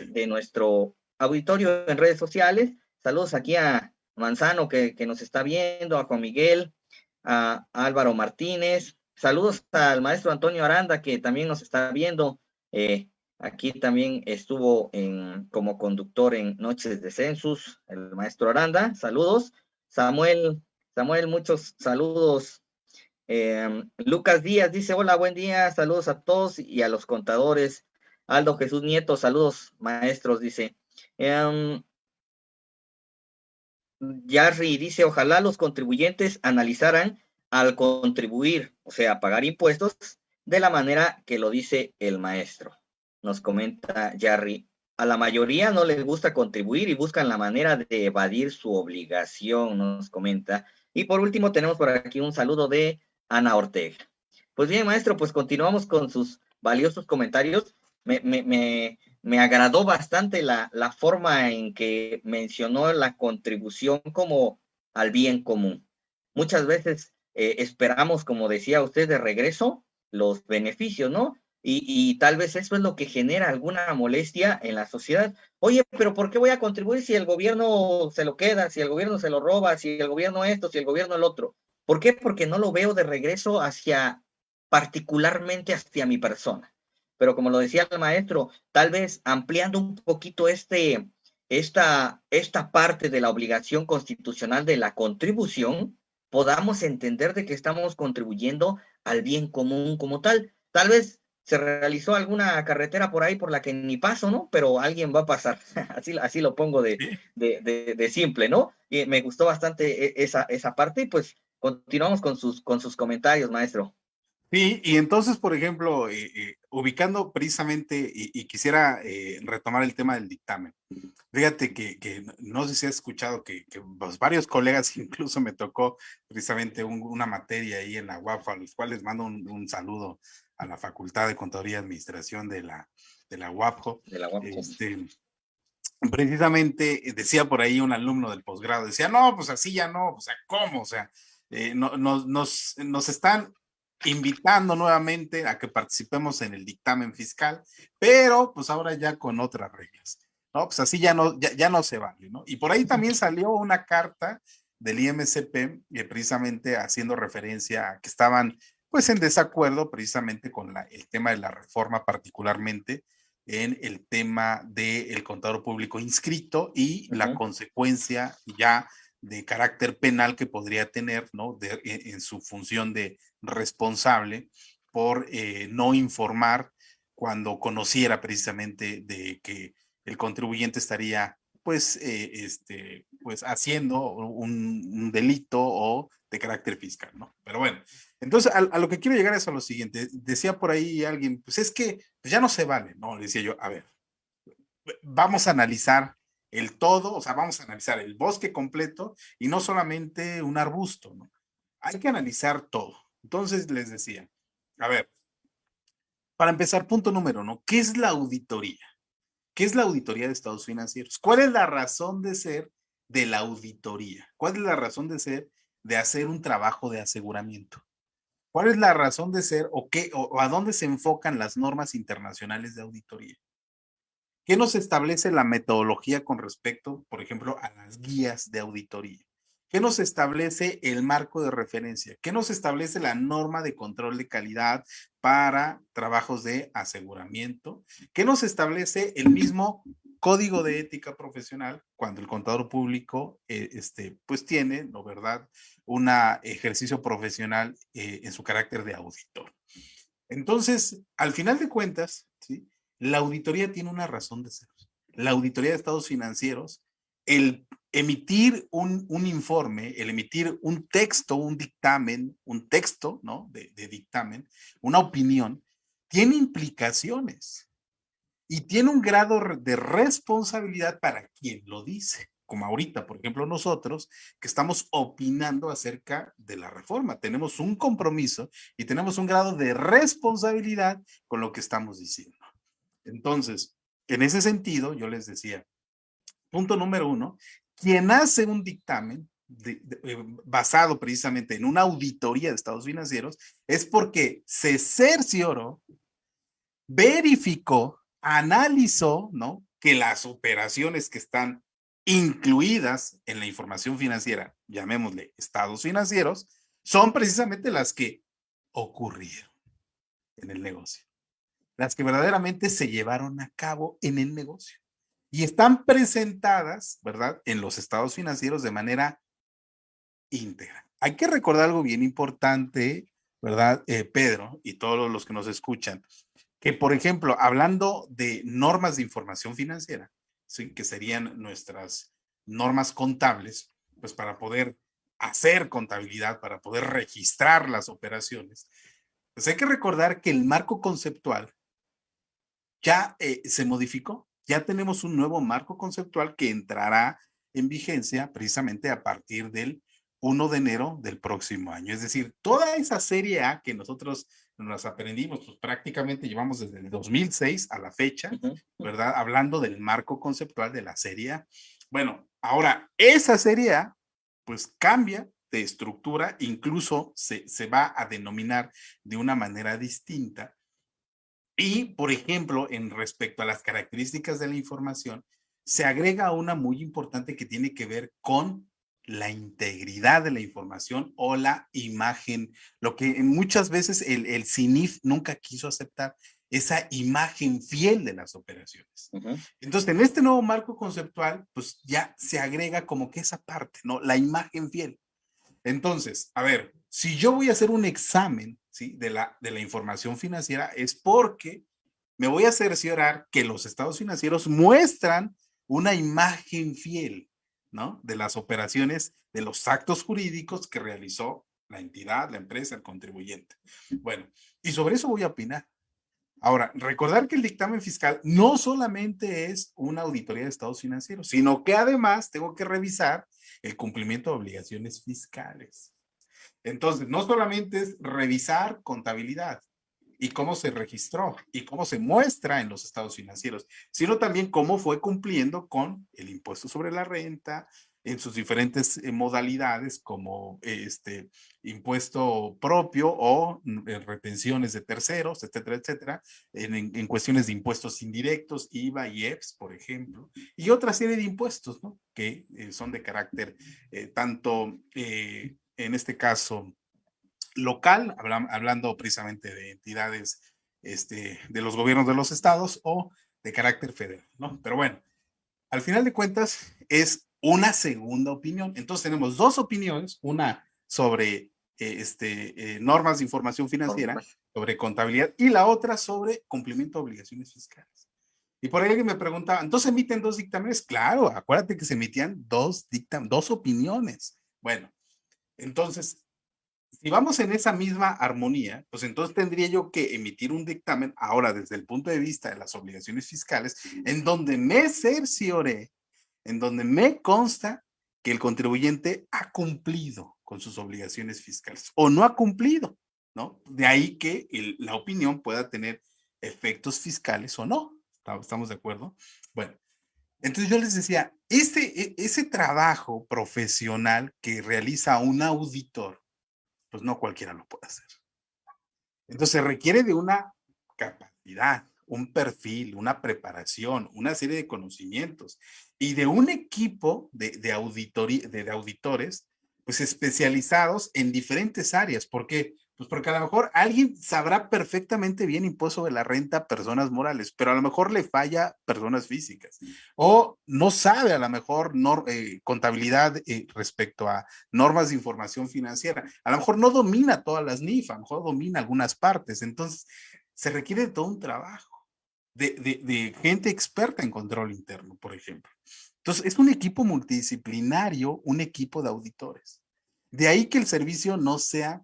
de nuestro auditorio en redes sociales. Saludos aquí a Manzano que, nos está viendo, a Juan Miguel, a, Álvaro Martínez. Saludos al maestro Antonio Aranda que también nos está viendo. Eh, aquí también estuvo en, como conductor en Noches de Census, el maestro Aranda. Saludos. Samuel, Samuel, muchos saludos. Em, Lucas Díaz dice, hola, buen día, saludos a todos y a los contadores. Aldo Jesús Nieto, saludos maestros, dice. Um, dice, ojalá los contribuyentes analizaran al contribuir, o sea, pagar impuestos, de la manera que lo dice el maestro. Nos comenta Jarry. A la mayoría no les gusta contribuir y buscan la manera de evadir su obligación, nos comenta. Y por último, tenemos por aquí un saludo de Ana Ortega. Pues bien, maestro, pues continuamos con sus valiosos comentarios. Me, me, me, me agradó bastante la, la forma en que mencionó la contribución como al bien común. Muchas veces eh, esperamos, como decía usted, de regreso los beneficios, ¿no? Y, tal vez eso es lo que genera alguna molestia en la sociedad. Oye, pero ¿por qué voy a contribuir si el gobierno se lo queda, si el gobierno se lo roba, si el gobierno esto, si el gobierno el otro? ¿Por qué? Porque no lo veo de regreso hacia, particularmente hacia mi persona pero como lo decía el maestro, tal vez ampliando un poquito este, esta, esta parte de la obligación constitucional de la contribución, podamos entender de que estamos contribuyendo al bien común como tal. Tal vez se realizó alguna carretera por ahí por la que ni paso, ¿no? Pero alguien va a pasar. así, así lo pongo de, de, de, simple, ¿no? Y me gustó bastante e, esa, esa parte y pues continuamos con sus, con sus comentarios, maestro. Sí, y entonces, por ejemplo, eh, eh, ubicando precisamente, y, quisiera eh, retomar el tema del dictamen. Fíjate que, que no sé si has escuchado que, que pues, varios colegas, incluso me tocó precisamente una materia ahí en la UAF, a los cuales mando un, saludo a la Facultad de Contaduría y Administración de la, de la UAPJO. De la Este, precisamente decía por ahí un alumno del posgrado, decía, no, pues así ya no, o sea, ¿cómo? O sea, no, nos, nos, nos están invitando nuevamente a que participemos en el dictamen fiscal, pero pues ahora ya con otras reglas, ¿no? Pues así ya no, ya, no se vale, ¿no? Y por ahí también salió una carta del IMCP, eh, precisamente haciendo referencia a que estaban pues en desacuerdo precisamente con la, el tema de la reforma, particularmente en el tema del contador público inscrito y la consecuencia ya de carácter penal que podría tener, ¿no? De, en, su función de responsable por eh, no informar cuando conociera precisamente de que el contribuyente estaría pues, eh, este, pues haciendo un, delito o de carácter fiscal, ¿no? Pero bueno, entonces a, lo que quiero llegar es a lo siguiente. Decía por ahí alguien, pues es que ya no se vale, ¿no? Le decía yo, a ver, vamos a analizar el todo, o sea, vamos a analizar el bosque completo y no solamente un arbusto, ¿no? Hay que analizar todo. Entonces les decía, a ver, para empezar, punto número uno, ¿qué es la auditoría? ¿Qué es la auditoría de estados financieros? ¿Cuál es la razón de ser de la auditoría? ¿Cuál es la razón de ser de hacer un trabajo de aseguramiento? ¿Cuál es la razón de ser o qué o a dónde se enfocan las normas internacionales de auditoría? ¿Qué nos establece la metodología con respecto, por ejemplo, a las guías de auditoría? ¿Qué nos establece el marco de referencia? ¿Qué nos establece la norma de control de calidad para trabajos de aseguramiento? ¿Qué nos establece el mismo código de ética profesional cuando el contador público eh, este, pues tiene, ¿no verdad?, un ejercicio profesional eh, en su carácter de auditor. Entonces, al final de cuentas, ¿sí? La auditoría tiene una razón de ser. La auditoría de estados financieros, el emitir un, informe, el emitir un texto, un dictamen, un texto, ¿no? De, de dictamen, una opinión, tiene implicaciones y tiene un grado de responsabilidad para quien lo dice como ahorita, por ejemplo, nosotros que estamos opinando acerca de la reforma. Tenemos un compromiso y tenemos un grado de responsabilidad con lo que estamos diciendo. Entonces, en ese sentido, yo les decía, punto número uno, quien hace un dictamen eh, basado precisamente en una auditoría de estados financieros es porque se cercioró, verificó, analizó, ¿no? Que las operaciones que están incluidas en la información financiera, llamémosle estados financieros, son precisamente las que ocurrieron en el negocio las que verdaderamente se llevaron a cabo en el negocio y están presentadas, ¿verdad?, en los estados financieros de manera íntegra. Hay que recordar algo bien importante, ¿verdad, eh, Pedro, y todos los que nos escuchan, que, por ejemplo, hablando de normas de información financiera, que serían nuestras normas contables, pues para poder hacer contabilidad, para poder registrar las operaciones, pues hay que recordar que el marco conceptual ya eh, se modificó, ya tenemos un nuevo marco conceptual que entrará en vigencia precisamente a partir del 1 de enero del próximo año. Es decir, toda esa serie A que nosotros nos aprendimos, pues prácticamente llevamos desde el 2006 a la fecha, ¿verdad? Hablando del marco conceptual de la serie A. Bueno, ahora esa serie A, pues cambia de estructura, incluso se, se va a denominar de una manera distinta y, por ejemplo, en respecto a las características de la información, se agrega una muy importante que tiene que ver con la integridad de la información o la imagen, lo que muchas veces el, el CINIF nunca quiso aceptar, esa imagen fiel de las operaciones. Entonces, en este nuevo marco conceptual, pues ya se agrega como que esa parte, ¿no? La imagen fiel. Entonces, a ver, si yo voy a hacer un examen de, la, de la información financiera es porque me voy a cerciorar que los estados financieros muestran una imagen fiel, ¿no? De las operaciones, de los actos jurídicos que realizó la entidad, la empresa, el contribuyente. Bueno, y sobre eso voy a opinar. Ahora, recordar que el dictamen fiscal no solamente es una auditoría de estados financieros, sino que además tengo que revisar el cumplimiento de obligaciones fiscales. Entonces, no solamente es revisar contabilidad y cómo se registró y cómo se muestra en los estados financieros, sino también cómo fue cumpliendo con el impuesto sobre la renta, en sus diferentes eh, modalidades como este impuesto propio o mm, eh, retenciones de terceros, etcétera, etcétera, en, cuestiones de impuestos indirectos, IVA y EPS, por ejemplo, y otra serie de impuestos, ¿no? Que eh, son de carácter tanto en este caso local, hablando precisamente de entidades este, de los gobiernos de los estados o de carácter federal, ¿no? Pero bueno, al final de cuentas es una segunda opinión. Entonces tenemos dos opiniones, una sobre eh, este, eh, normas de información financiera, sobre contabilidad, y la otra sobre cumplimiento de obligaciones fiscales. Y por ahí alguien me preguntaba, ¿entonces emiten dos dictámenes? Claro, acuérdate que se emitían dos, dictam dos opiniones. Bueno, entonces, si vamos en esa misma armonía, pues entonces tendría yo que emitir un dictamen ahora desde el punto de vista de las obligaciones fiscales, en donde me cerciore, en donde me consta que el contribuyente ha cumplido con sus obligaciones fiscales o no ha cumplido, ¿no? De ahí que la opinión pueda tener efectos fiscales o no. ¿Estamos de acuerdo? Bueno, entonces yo les decía, este, e, ese trabajo profesional que realiza un auditor, pues no cualquiera lo puede hacer. Entonces requiere de una capacidad, un perfil, una preparación, una serie de conocimientos y de un equipo de, de, de auditores pues especializados en diferentes áreas. ¿Por qué? Pues porque a lo mejor alguien sabrá perfectamente bien impuesto de la renta a personas morales, pero a lo mejor le falla personas físicas. O no sabe a lo mejor eh, contabilidad eh, respecto a normas de información financiera. A lo mejor no domina todas las NIF, a lo mejor domina algunas partes. Entonces, se requiere de todo un trabajo de, de gente experta en control interno, por ejemplo. Entonces, es un equipo multidisciplinario, un equipo de auditores. De ahí que el servicio no sea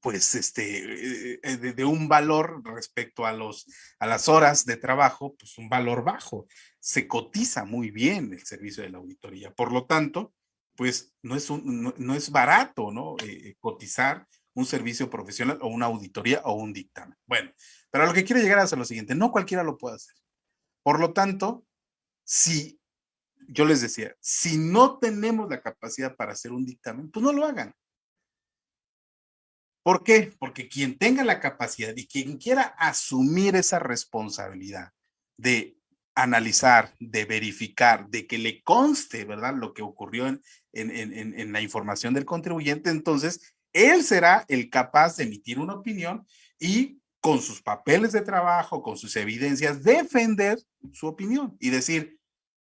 pues, este, eh, de, un valor respecto a, los, a las horas de trabajo, pues un valor bajo. Se cotiza muy bien el servicio de la auditoría. Por lo tanto, pues no es, un, no, es barato, ¿no? Eh, eh, cotizar un servicio profesional o una auditoría o un dictamen. Bueno, pero lo que quiero llegar a lo siguiente, no cualquiera lo puede hacer. Por lo tanto, si yo les decía, si no tenemos la capacidad para hacer un dictamen, pues no lo hagan. ¿Por qué? Porque quien tenga la capacidad y quien quiera asumir esa responsabilidad de analizar, de verificar, de que le conste, ¿verdad? Lo que ocurrió en, en, la información del contribuyente, entonces él será el capaz de emitir una opinión y con sus papeles de trabajo, con sus evidencias, defender su opinión y decir,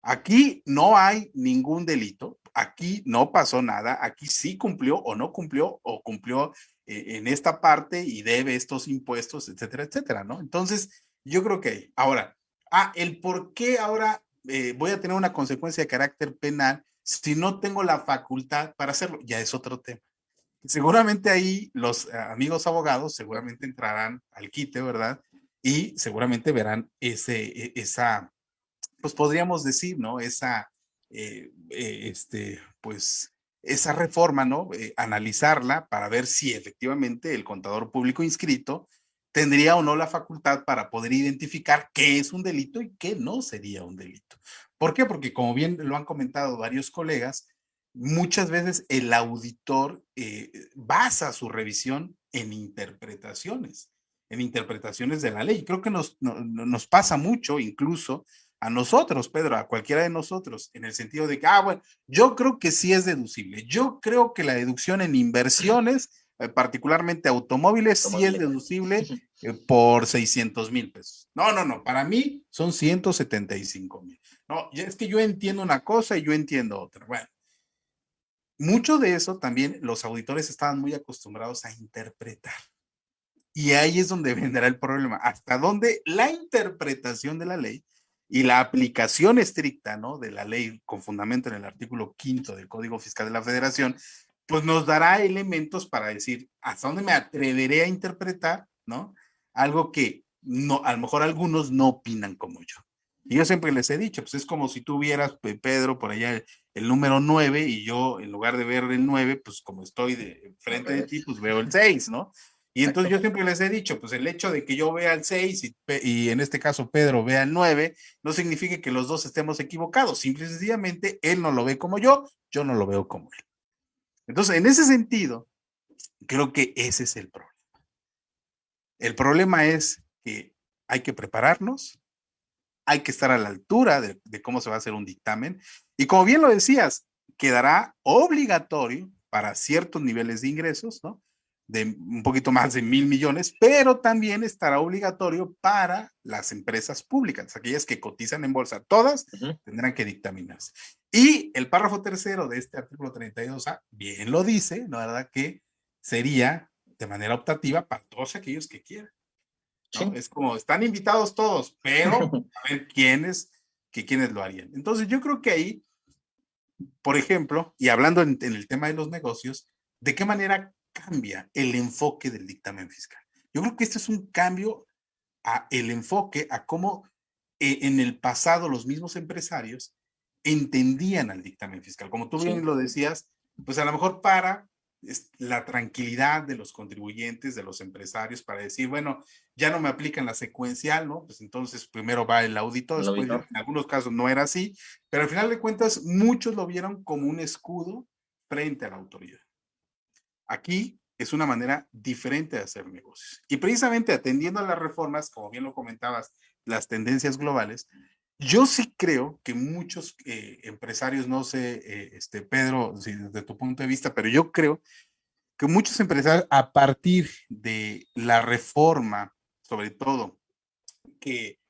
aquí no hay ningún delito, aquí no pasó nada, aquí sí cumplió o no cumplió o cumplió en esta parte y debe estos impuestos, etcétera, etcétera, ¿no? Entonces, yo creo que ahora, ah, el por qué ahora eh, voy a tener una consecuencia de carácter penal si no tengo la facultad para hacerlo, ya es otro tema. Seguramente ahí los eh, amigos abogados seguramente entrarán al quite, ¿verdad? Y seguramente verán ese, e, esa, pues podríamos decir, ¿no? Esa, este, pues, esa reforma, ¿no? Eh, analizarla para ver si efectivamente el contador público inscrito tendría o no la facultad para poder identificar qué es un delito y qué no sería un delito. ¿Por qué? Porque como bien lo han comentado varios colegas, muchas veces el auditor eh, basa su revisión en interpretaciones, en interpretaciones de la ley. Creo que nos, nos pasa mucho incluso a nosotros, Pedro, a cualquiera de nosotros, en el sentido de que, ah, bueno, yo creo que sí es deducible. Yo creo que la deducción en inversiones, eh, particularmente automóviles, sí es deducible eh, por 600 mil pesos. No, no, no, para mí son 175 mil. No, es que yo entiendo una cosa y yo entiendo otra. Bueno, mucho de eso también los auditores estaban muy acostumbrados a interpretar. Y ahí es donde vendrá el problema, hasta donde la interpretación de la ley y la aplicación estricta, ¿no? De la ley con fundamento en el artículo quinto del Código Fiscal de la Federación, pues nos dará elementos para decir hasta dónde me atreveré a interpretar, ¿no? Algo que no, a lo mejor algunos no opinan como yo. Y yo siempre les he dicho, pues es como si tú vieras, Pedro, por allá el, número 9 y yo en lugar de ver el 9, pues como estoy de frente de ti, pues veo el 6, ¿no? Y entonces yo siempre les he dicho, pues el hecho de que yo vea el 6 y, y, en este caso Pedro vea el 9, no significa que los dos estemos equivocados, simple y sencillamente él no lo ve como yo, yo no lo veo como él. Entonces, en ese sentido, creo que ese es el problema. El problema es que hay que prepararnos, hay que estar a la altura de, cómo se va a hacer un dictamen. Y como bien lo decías, quedará obligatorio para ciertos niveles de ingresos, ¿no? De un poquito más de mil millones, pero también estará obligatorio para las empresas públicas, aquellas que cotizan en bolsa. Todas tendrán que dictaminarse. Y el párrafo tercero de este artículo 32A bien lo dice, ¿no? ¿Verdad? Que sería de manera optativa para todos aquellos que quieran. Es como, están invitados todos, pero a ver quiénes, que quiénes lo harían. Entonces yo creo que ahí, por ejemplo, y hablando en, el tema de los negocios, ¿de qué manera cambia el enfoque del dictamen fiscal? Yo creo que este es un cambio a el enfoque, a cómo eh, en el pasado los mismos empresarios entendían al dictamen fiscal. Como tú bien lo decías, pues a lo mejor para la tranquilidad de los contribuyentes, de los empresarios, para decir, bueno, ya no me aplican la secuencial, ¿no? Pues entonces primero va el audito, después en algunos casos no era así, pero al final de cuentas muchos lo vieron como un escudo frente a la autoridad. Aquí es una manera diferente de hacer negocios. Y precisamente atendiendo a las reformas, como bien lo comentabas, las tendencias globales, yo sí creo que muchos eh, empresarios, no sé, eh, este, Pedro, si desde tu punto de vista, pero yo creo que muchos empresarios a partir de la reforma, sobre todo, que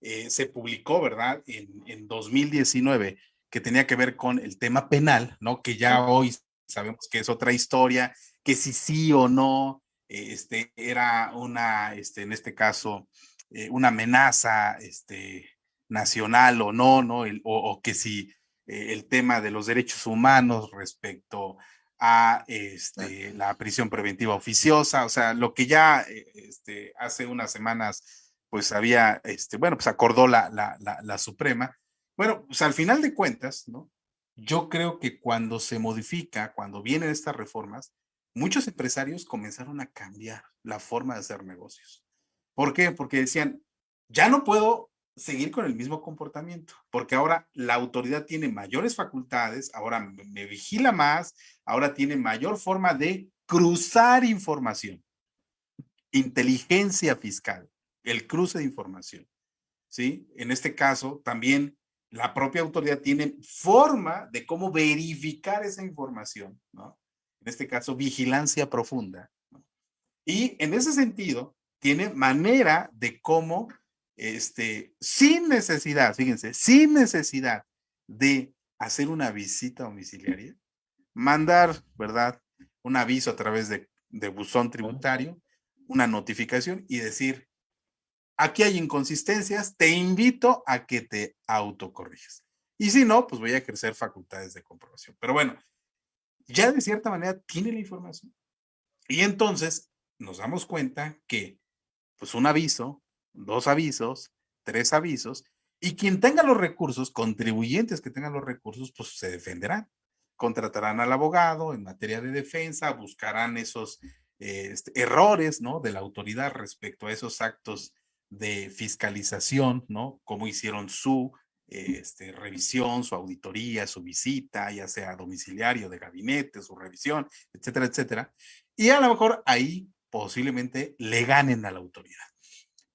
eh, se publicó, ¿verdad? En, en 2019, que tenía que ver con el tema penal, ¿no? Que ya hoy sabemos que es otra historia, que si sí o no, este, era una, este, en este caso, una amenaza, este, nacional o no, ¿no? o, que si eh, el tema de los derechos humanos respecto a este, la prisión preventiva oficiosa, o sea, lo que ya eh, este, hace unas semanas, pues había, este, bueno, pues acordó la, la, la, Suprema. Bueno, pues al final de cuentas, ¿no? Yo creo que cuando se modifica, cuando vienen estas reformas, muchos empresarios comenzaron a cambiar la forma de hacer negocios. ¿Por qué? Porque decían, ya no puedo seguir con el mismo comportamiento, porque ahora la autoridad tiene mayores facultades, ahora me, vigila más, ahora tiene mayor forma de cruzar información. Inteligencia fiscal, el cruce de información. ¿Sí? En este caso, también la propia autoridad tiene forma de cómo verificar esa información, ¿no? En este caso, vigilancia profunda. Y en ese sentido, tiene manera de cómo este, sin necesidad, fíjense, sin necesidad de hacer una visita domiciliaria, mandar, ¿verdad? Un aviso a través de, de buzón tributario, una notificación y decir, aquí hay inconsistencias, te invito a que te autocorrijas. Y si no, pues voy a ejercer facultades de comprobación. Pero bueno, ya de cierta manera tiene la información. Y entonces nos damos cuenta que, pues un aviso, dos avisos, tres avisos, y quien tenga los recursos, contribuyentes que tengan los recursos, pues se defenderán. Contratarán al abogado en materia de defensa, buscarán esos este, errores, ¿no? De la autoridad respecto a esos actos de fiscalización, ¿no? Como hicieron su este, revisión, su auditoría, su visita, ya sea domiciliario, de gabinete, su revisión, etcétera, etcétera. Y a lo mejor ahí posiblemente le ganen a la autoridad.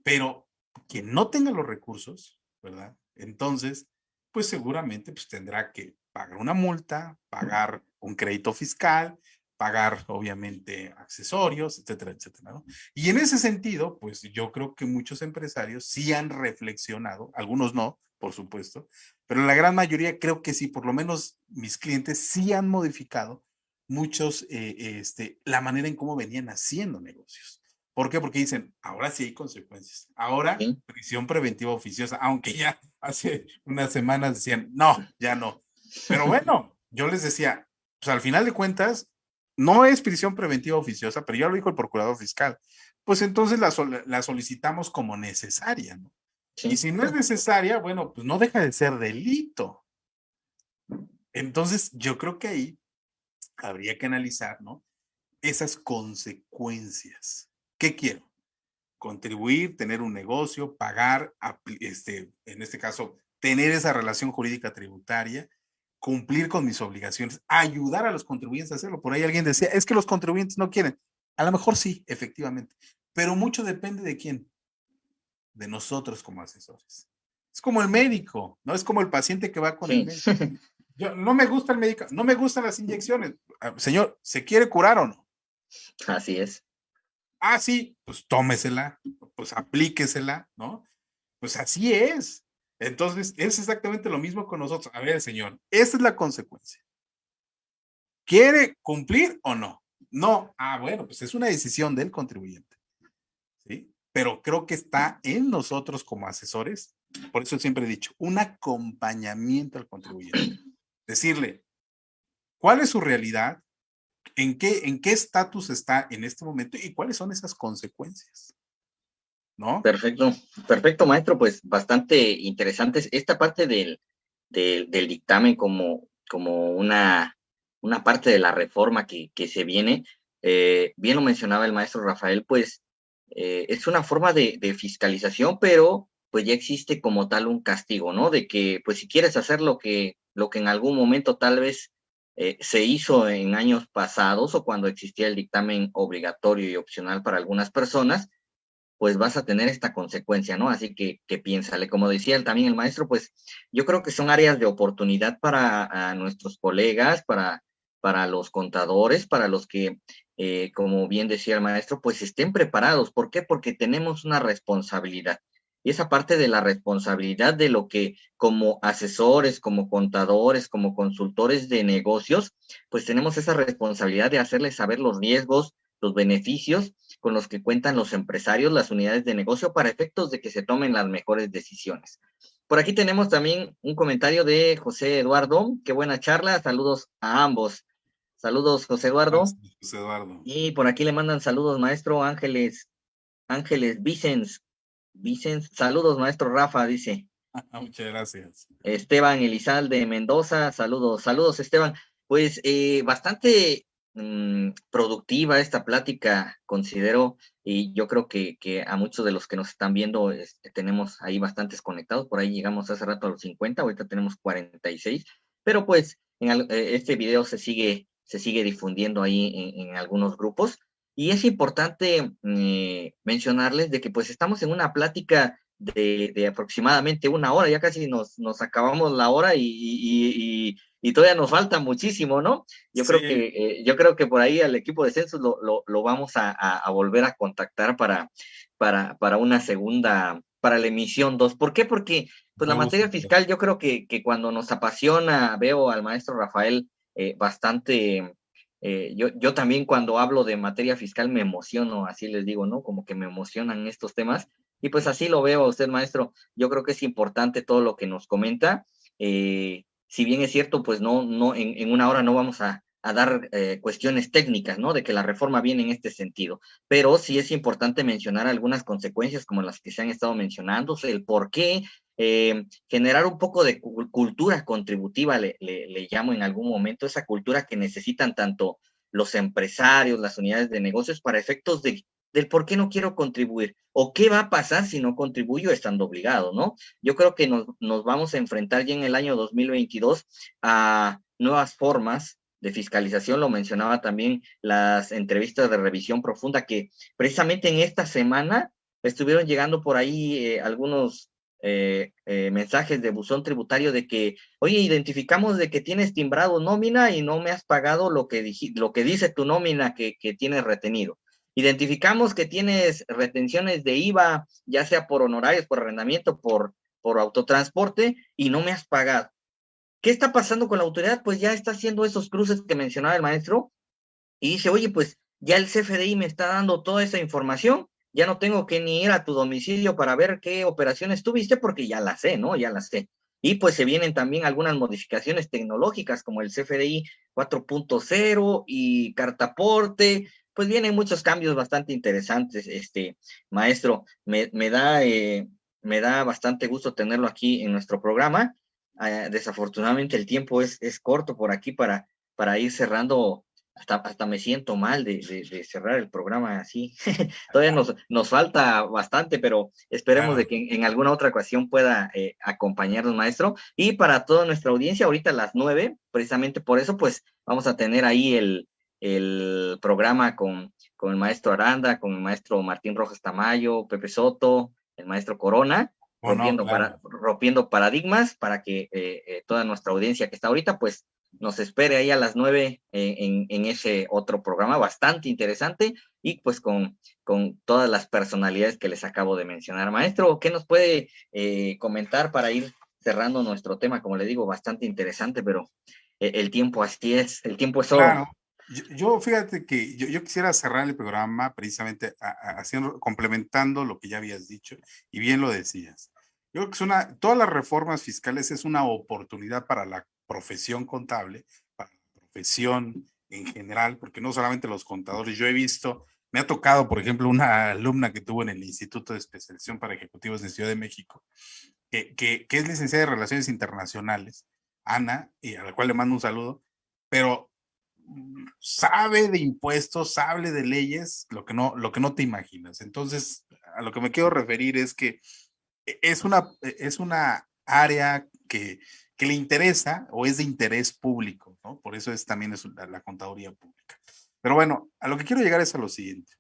Pero quien no tenga los recursos, ¿verdad? Entonces, pues seguramente pues, tendrá que pagar una multa, pagar un crédito fiscal, pagar obviamente accesorios, etcétera, etcétera. ¿no? Y en ese sentido, pues yo creo que muchos empresarios sí han reflexionado, algunos no, por supuesto, pero la gran mayoría creo que sí, por lo menos mis clientes sí han modificado muchos, eh, este, la manera en cómo venían haciendo negocios. ¿Por qué? Porque dicen, ahora sí hay consecuencias. Ahora prisión preventiva oficiosa, aunque ya hace unas semanas decían, no, ya no. Pero bueno, yo les decía, pues al final de cuentas, no es prisión preventiva oficiosa, pero ya lo dijo el procurador fiscal. Pues entonces la, la solicitamos como necesaria, ¿no? Y si no es necesaria, bueno, pues no deja de ser delito. Entonces, yo creo que ahí habría que analizar, ¿no? Esas consecuencias. ¿Qué quiero? Contribuir, tener un negocio, pagar, este, en este caso, tener esa relación jurídica tributaria, cumplir con mis obligaciones, ayudar a los contribuyentes a hacerlo. Por ahí alguien decía, es que los contribuyentes no quieren. A lo mejor sí, efectivamente, pero mucho depende de quién de nosotros como asesores. Es como el médico, ¿no? Es como el paciente que va con el médico. Yo, no me gusta el médico, no me gustan las inyecciones. Ah, señor, ¿se quiere curar o no? Así es. Ah, sí, pues tómesela, pues aplíquesela, ¿no? Pues así es. Entonces, es exactamente lo mismo con nosotros. A ver, señor, esa es la consecuencia. ¿Quiere cumplir o no? No. Ah, bueno, pues es una decisión del contribuyente pero creo que está en nosotros como asesores, por eso siempre he dicho, un acompañamiento al contribuyente. Decirle, ¿cuál es su realidad? ¿En qué en qué estatus está en este momento y cuáles son esas consecuencias? Perfecto, perfecto, maestro, pues bastante interesantes. Esta parte del, del, dictamen como, como una, una parte de la reforma que, que se viene, eh, bien lo mencionaba el maestro Rafael, pues eh, es una forma de, fiscalización, pero pues ya existe como tal un castigo, ¿no? De que pues si quieres hacer lo que, lo que en algún momento tal vez eh, se hizo en años pasados o cuando existía el dictamen obligatorio y opcional para algunas personas, pues vas a tener esta consecuencia, ¿no? Así que, que piénsale, como decía también el maestro, pues yo creo que son áreas de oportunidad para nuestros colegas, para, para los contadores, para los que eh, como bien decía el maestro, pues estén preparados. ¿Por qué? Porque tenemos una responsabilidad. Y esa parte de la responsabilidad de lo que como asesores, como contadores, como consultores de negocios, pues tenemos esa responsabilidad de hacerles saber los riesgos, los beneficios con los que cuentan los empresarios, las unidades de negocio, para efectos de que se tomen las mejores decisiones. Por aquí tenemos también un comentario de José Eduardo. Qué buena charla. Saludos a ambos. Saludos, José Eduardo. José Eduardo. Y por aquí le mandan saludos, maestro Ángeles, Ángeles Vicens. Vicens, saludos, maestro Rafa, dice. Muchas gracias. Esteban Elizalde Mendoza, saludos, saludos, Esteban. Pues eh, bastante mm, productiva esta plática, considero, y yo creo que, que, a muchos de los que nos están viendo este, tenemos ahí bastantes conectados, por ahí llegamos hace rato a los 50, ahorita tenemos 46, pero pues en eh, este video se sigue se sigue difundiendo ahí en, algunos grupos. Y es importante eh, mencionarles de que pues estamos en una plática de, aproximadamente una hora, ya casi nos, nos acabamos la hora y, y, todavía nos falta muchísimo, ¿no? Yo creo que eh, yo creo que por ahí al equipo de censos lo, lo, vamos a, a, volver a contactar para, para, para una segunda, para la emisión 2. ¿Por qué? Porque pues la materia fiscal yo creo que, que cuando nos apasiona, veo al maestro Rafael eh, bastante, eh, yo, yo también cuando hablo de materia fiscal me emociono, así les digo, ¿no? Como que me emocionan estos temas. Y pues así lo veo a usted, maestro. Yo creo que es importante todo lo que nos comenta. Eh, si bien es cierto, pues no, no, en, en una hora no vamos a, a dar cuestiones técnicas, ¿no? De que la reforma viene en este sentido. Pero sí es importante mencionar algunas consecuencias como las que se han estado mencionando, el por qué eh, generar un poco de cultura contributiva, le, llamo en algún momento, esa cultura que necesitan tanto los empresarios, las unidades de negocios para efectos de, del por qué no quiero contribuir o qué va a pasar si no contribuyo estando obligado, ¿no? Yo creo que nos, nos vamos a enfrentar ya en el año 2022 a nuevas formas de fiscalización, lo mencionaba también las entrevistas de revisión profunda que precisamente en esta semana estuvieron llegando por ahí eh, algunos eh, eh, mensajes de buzón tributario de que, oye, identificamos de que tienes timbrado nómina y no me has pagado lo que, lo que dice tu nómina que, que tienes retenido. Identificamos que tienes retenciones de IVA, ya sea por honorarios, por arrendamiento, por, por autotransporte, y no me has pagado. ¿Qué está pasando con la autoridad? Pues ya está haciendo esos cruces que mencionaba el maestro y dice, oye, pues ya el CFDI me está dando toda esa información, ya no tengo que ni ir a tu domicilio para ver qué operaciones tuviste porque ya la sé, ¿no? Ya la sé. Y pues se vienen también algunas modificaciones tecnológicas como el CFDI 4.0 y cartaporte, pues vienen muchos cambios bastante interesantes, este maestro. Me, da, eh, me da bastante gusto tenerlo aquí en nuestro programa. Ah, desafortunadamente el tiempo es, es corto por aquí para, para ir cerrando hasta, hasta me siento mal de, cerrar el programa así. Todavía nos, nos falta bastante, pero esperemos de que en, alguna otra ocasión pueda eh, acompañarnos, maestro. Y para toda nuestra audiencia, ahorita a las nueve, precisamente por eso, pues vamos a tener ahí el, el programa con, con el maestro Aranda, con el maestro Martín Rojas Tamayo, Pepe Soto, el maestro Corona, rompiendo, para, rompiendo paradigmas para que eh, eh, toda nuestra audiencia que está ahorita, pues nos espere ahí a las nueve en, en, ese otro programa bastante interesante y pues con, con todas las personalidades que les acabo de mencionar. Maestro, ¿qué nos puede eh, comentar para ir cerrando nuestro tema? Como le digo, bastante interesante, pero el tiempo así es, el tiempo es oro. Yo, fíjate que yo, quisiera cerrar el programa precisamente haciendo, complementando lo que ya habías dicho y bien lo decías. Yo creo que es una, todas las reformas fiscales es una oportunidad para la profesión contable, para la profesión en general, porque no solamente los contadores, yo he visto, me ha tocado, por ejemplo, una alumna que tuvo en el Instituto de Especialización para Ejecutivos de Ciudad de México, que, que, que es licenciada de Relaciones Internacionales, Ana, y a la cual le mando un saludo, pero sabe de impuestos, sabe de leyes, lo que no, lo que no te imaginas. Entonces, a lo que me quiero referir es que e, es una, e, es una área que, que le interesa o es de interés público, ¿no? Por eso es también es la, contaduría pública. Pero bueno, a lo que quiero llegar es a lo siguiente.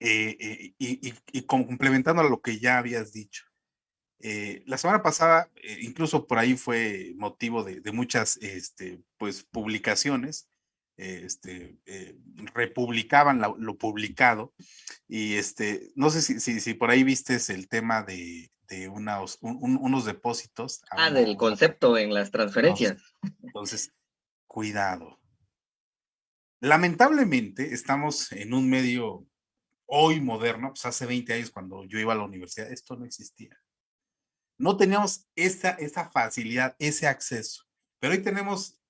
Eh, eh, y, y, complementando a lo que ya habías dicho. Eh, la semana pasada, incluso por ahí fue motivo de, de muchas este, pues, publicaciones, este, eh, republicaban lo, publicado y este, no sé si, si, si, por ahí viste el tema de, unos depósitos. Ah, del concepto en las transferencias. Entonces, cuidado. Lamentablemente estamos en un medio hoy moderno, pues hace 20 años cuando yo iba a la universidad, esto no existía. No teníamos esa, esa facilidad, ese acceso, pero hoy tenemos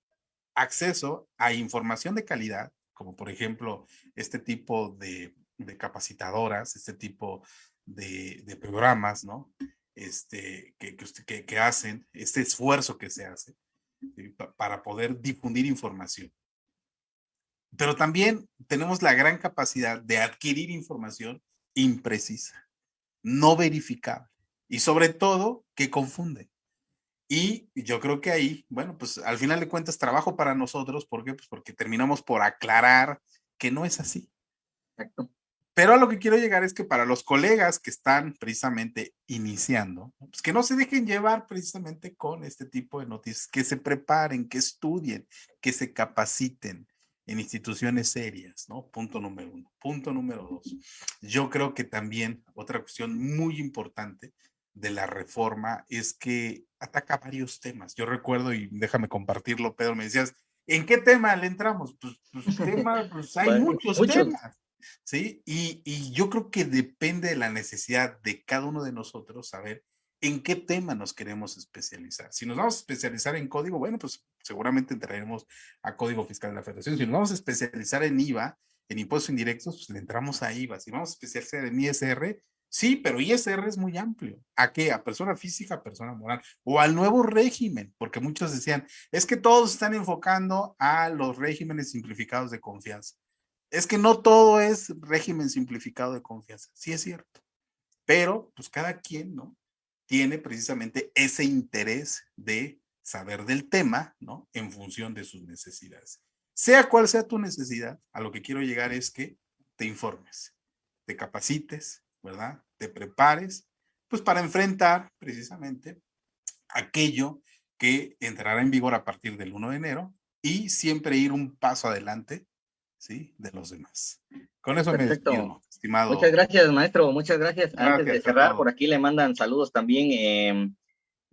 acceso a información de calidad, como por ejemplo este tipo de, capacitadoras, este tipo de, programas, ¿no? Este, que, hacen, este esfuerzo que se hace para poder difundir información. Pero también tenemos la gran capacidad de adquirir información imprecisa, no verificable y sobre todo que confunde. Y yo creo que ahí, bueno, pues al final de cuentas trabajo para nosotros, ¿por qué? Pues porque terminamos por aclarar que no es así. Exacto. Pero a lo que quiero llegar es que para los colegas que están precisamente iniciando, pues que no se dejen llevar precisamente con este tipo de noticias, que se preparen, que estudien, que se capaciten en instituciones serias, ¿no? Punto número uno. Punto número dos. Yo creo que también otra cuestión muy importante de la reforma es que ataca varios temas. Yo recuerdo, y déjame compartirlo, Pedro, me decías, ¿en qué tema le entramos? Pues, pues, tema, pues hay muchos, temas, ¿sí? Y, y, yo creo que depende de la necesidad de cada uno de nosotros saber en qué tema nos queremos especializar. Si nos vamos a especializar en código, bueno, pues seguramente entraremos a Código Fiscal de la Federación. Si nos vamos a especializar en IVA, en impuestos indirectos, pues le entramos a IVA. Si vamos a especializar en ISR, Sí, pero ISR es muy amplio. ¿A qué? A persona física, persona moral. O al nuevo régimen, porque muchos decían, es que todos están enfocando a los regímenes simplificados de confianza. Es que no todo es régimen simplificado de confianza. Sí es cierto. Pero, pues cada quien, ¿no? Tiene precisamente ese interés de saber del tema, ¿no? En función de sus necesidades. Sea cual sea tu necesidad, a lo que quiero llegar es que te informes, te capacites, ¿verdad? Te prepares, pues para enfrentar precisamente aquello que entrará en vigor a partir del 1 de enero y siempre ir un paso adelante, ¿sí? De los demás. Con eso me despido, estimado. Muchas gracias, maestro. Muchas gracias. Antes de cerrar, por aquí le mandan saludos también. Em,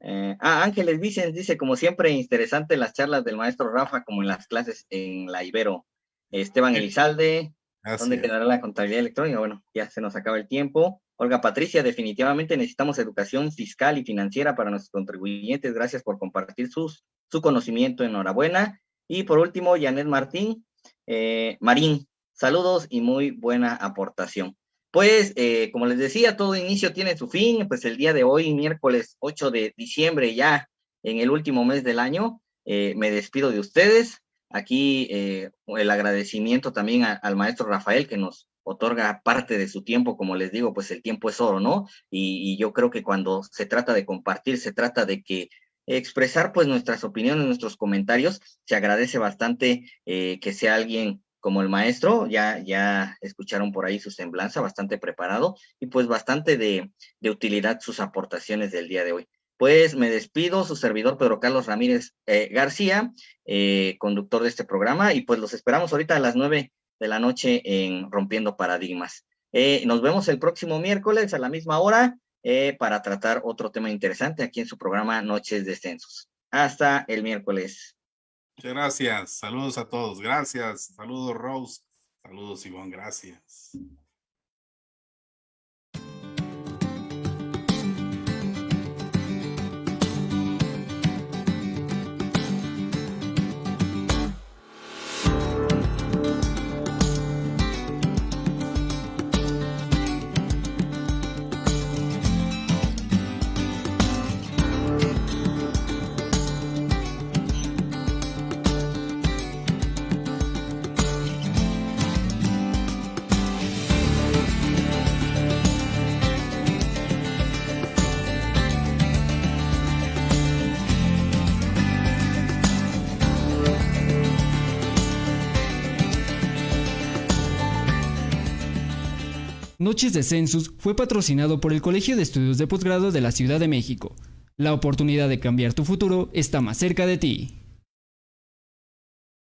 eh, ah, Ángeles Vicens dice, como siempre, interesante las charlas del maestro Rafa, como en las clases en la Ibero. Esteban Elizalde, ¿Dónde quedará la contabilidad electrónica? Bueno, ya se nos acaba el tiempo. Olga Patricia, definitivamente necesitamos educación fiscal y financiera para nuestros contribuyentes. Gracias por compartir sus, su conocimiento. Enhorabuena. Y por último, Janet Martín, eh, Marín, saludos y muy buena aportación. Pues, eh, como les decía, todo inicio tiene su fin. Pues el día de hoy, miércoles 8 de diciembre, ya en el último mes del año, eh, me despido de ustedes. Aquí eh, el agradecimiento también al maestro Rafael que nos otorga parte de su tiempo, como les digo, pues el tiempo es oro, ¿no? Y, yo creo que cuando se trata de compartir, se trata de que expresar pues nuestras opiniones, nuestros comentarios, se agradece bastante eh, que sea alguien como el maestro, ya, ya escucharon por ahí su semblanza, bastante preparado y pues bastante de, de utilidad sus aportaciones del día de hoy. Pues me despido, su servidor Pedro Carlos Ramírez eh, García, eh, conductor de este programa, y pues los esperamos ahorita a las nueve de la noche en Rompiendo Paradigmas. Eh, nos vemos el próximo miércoles a la misma hora para tratar otro tema interesante aquí en su programa Noches de Censos. Hasta el miércoles. Muchas gracias. Saludos a todos. Gracias. Saludos, Rose. Saludos, Ivonne. Gracias. Noches de Census fue patrocinado por el Colegio de Estudios de Posgrado de la Ciudad de México. La oportunidad de cambiar tu futuro está más cerca de ti.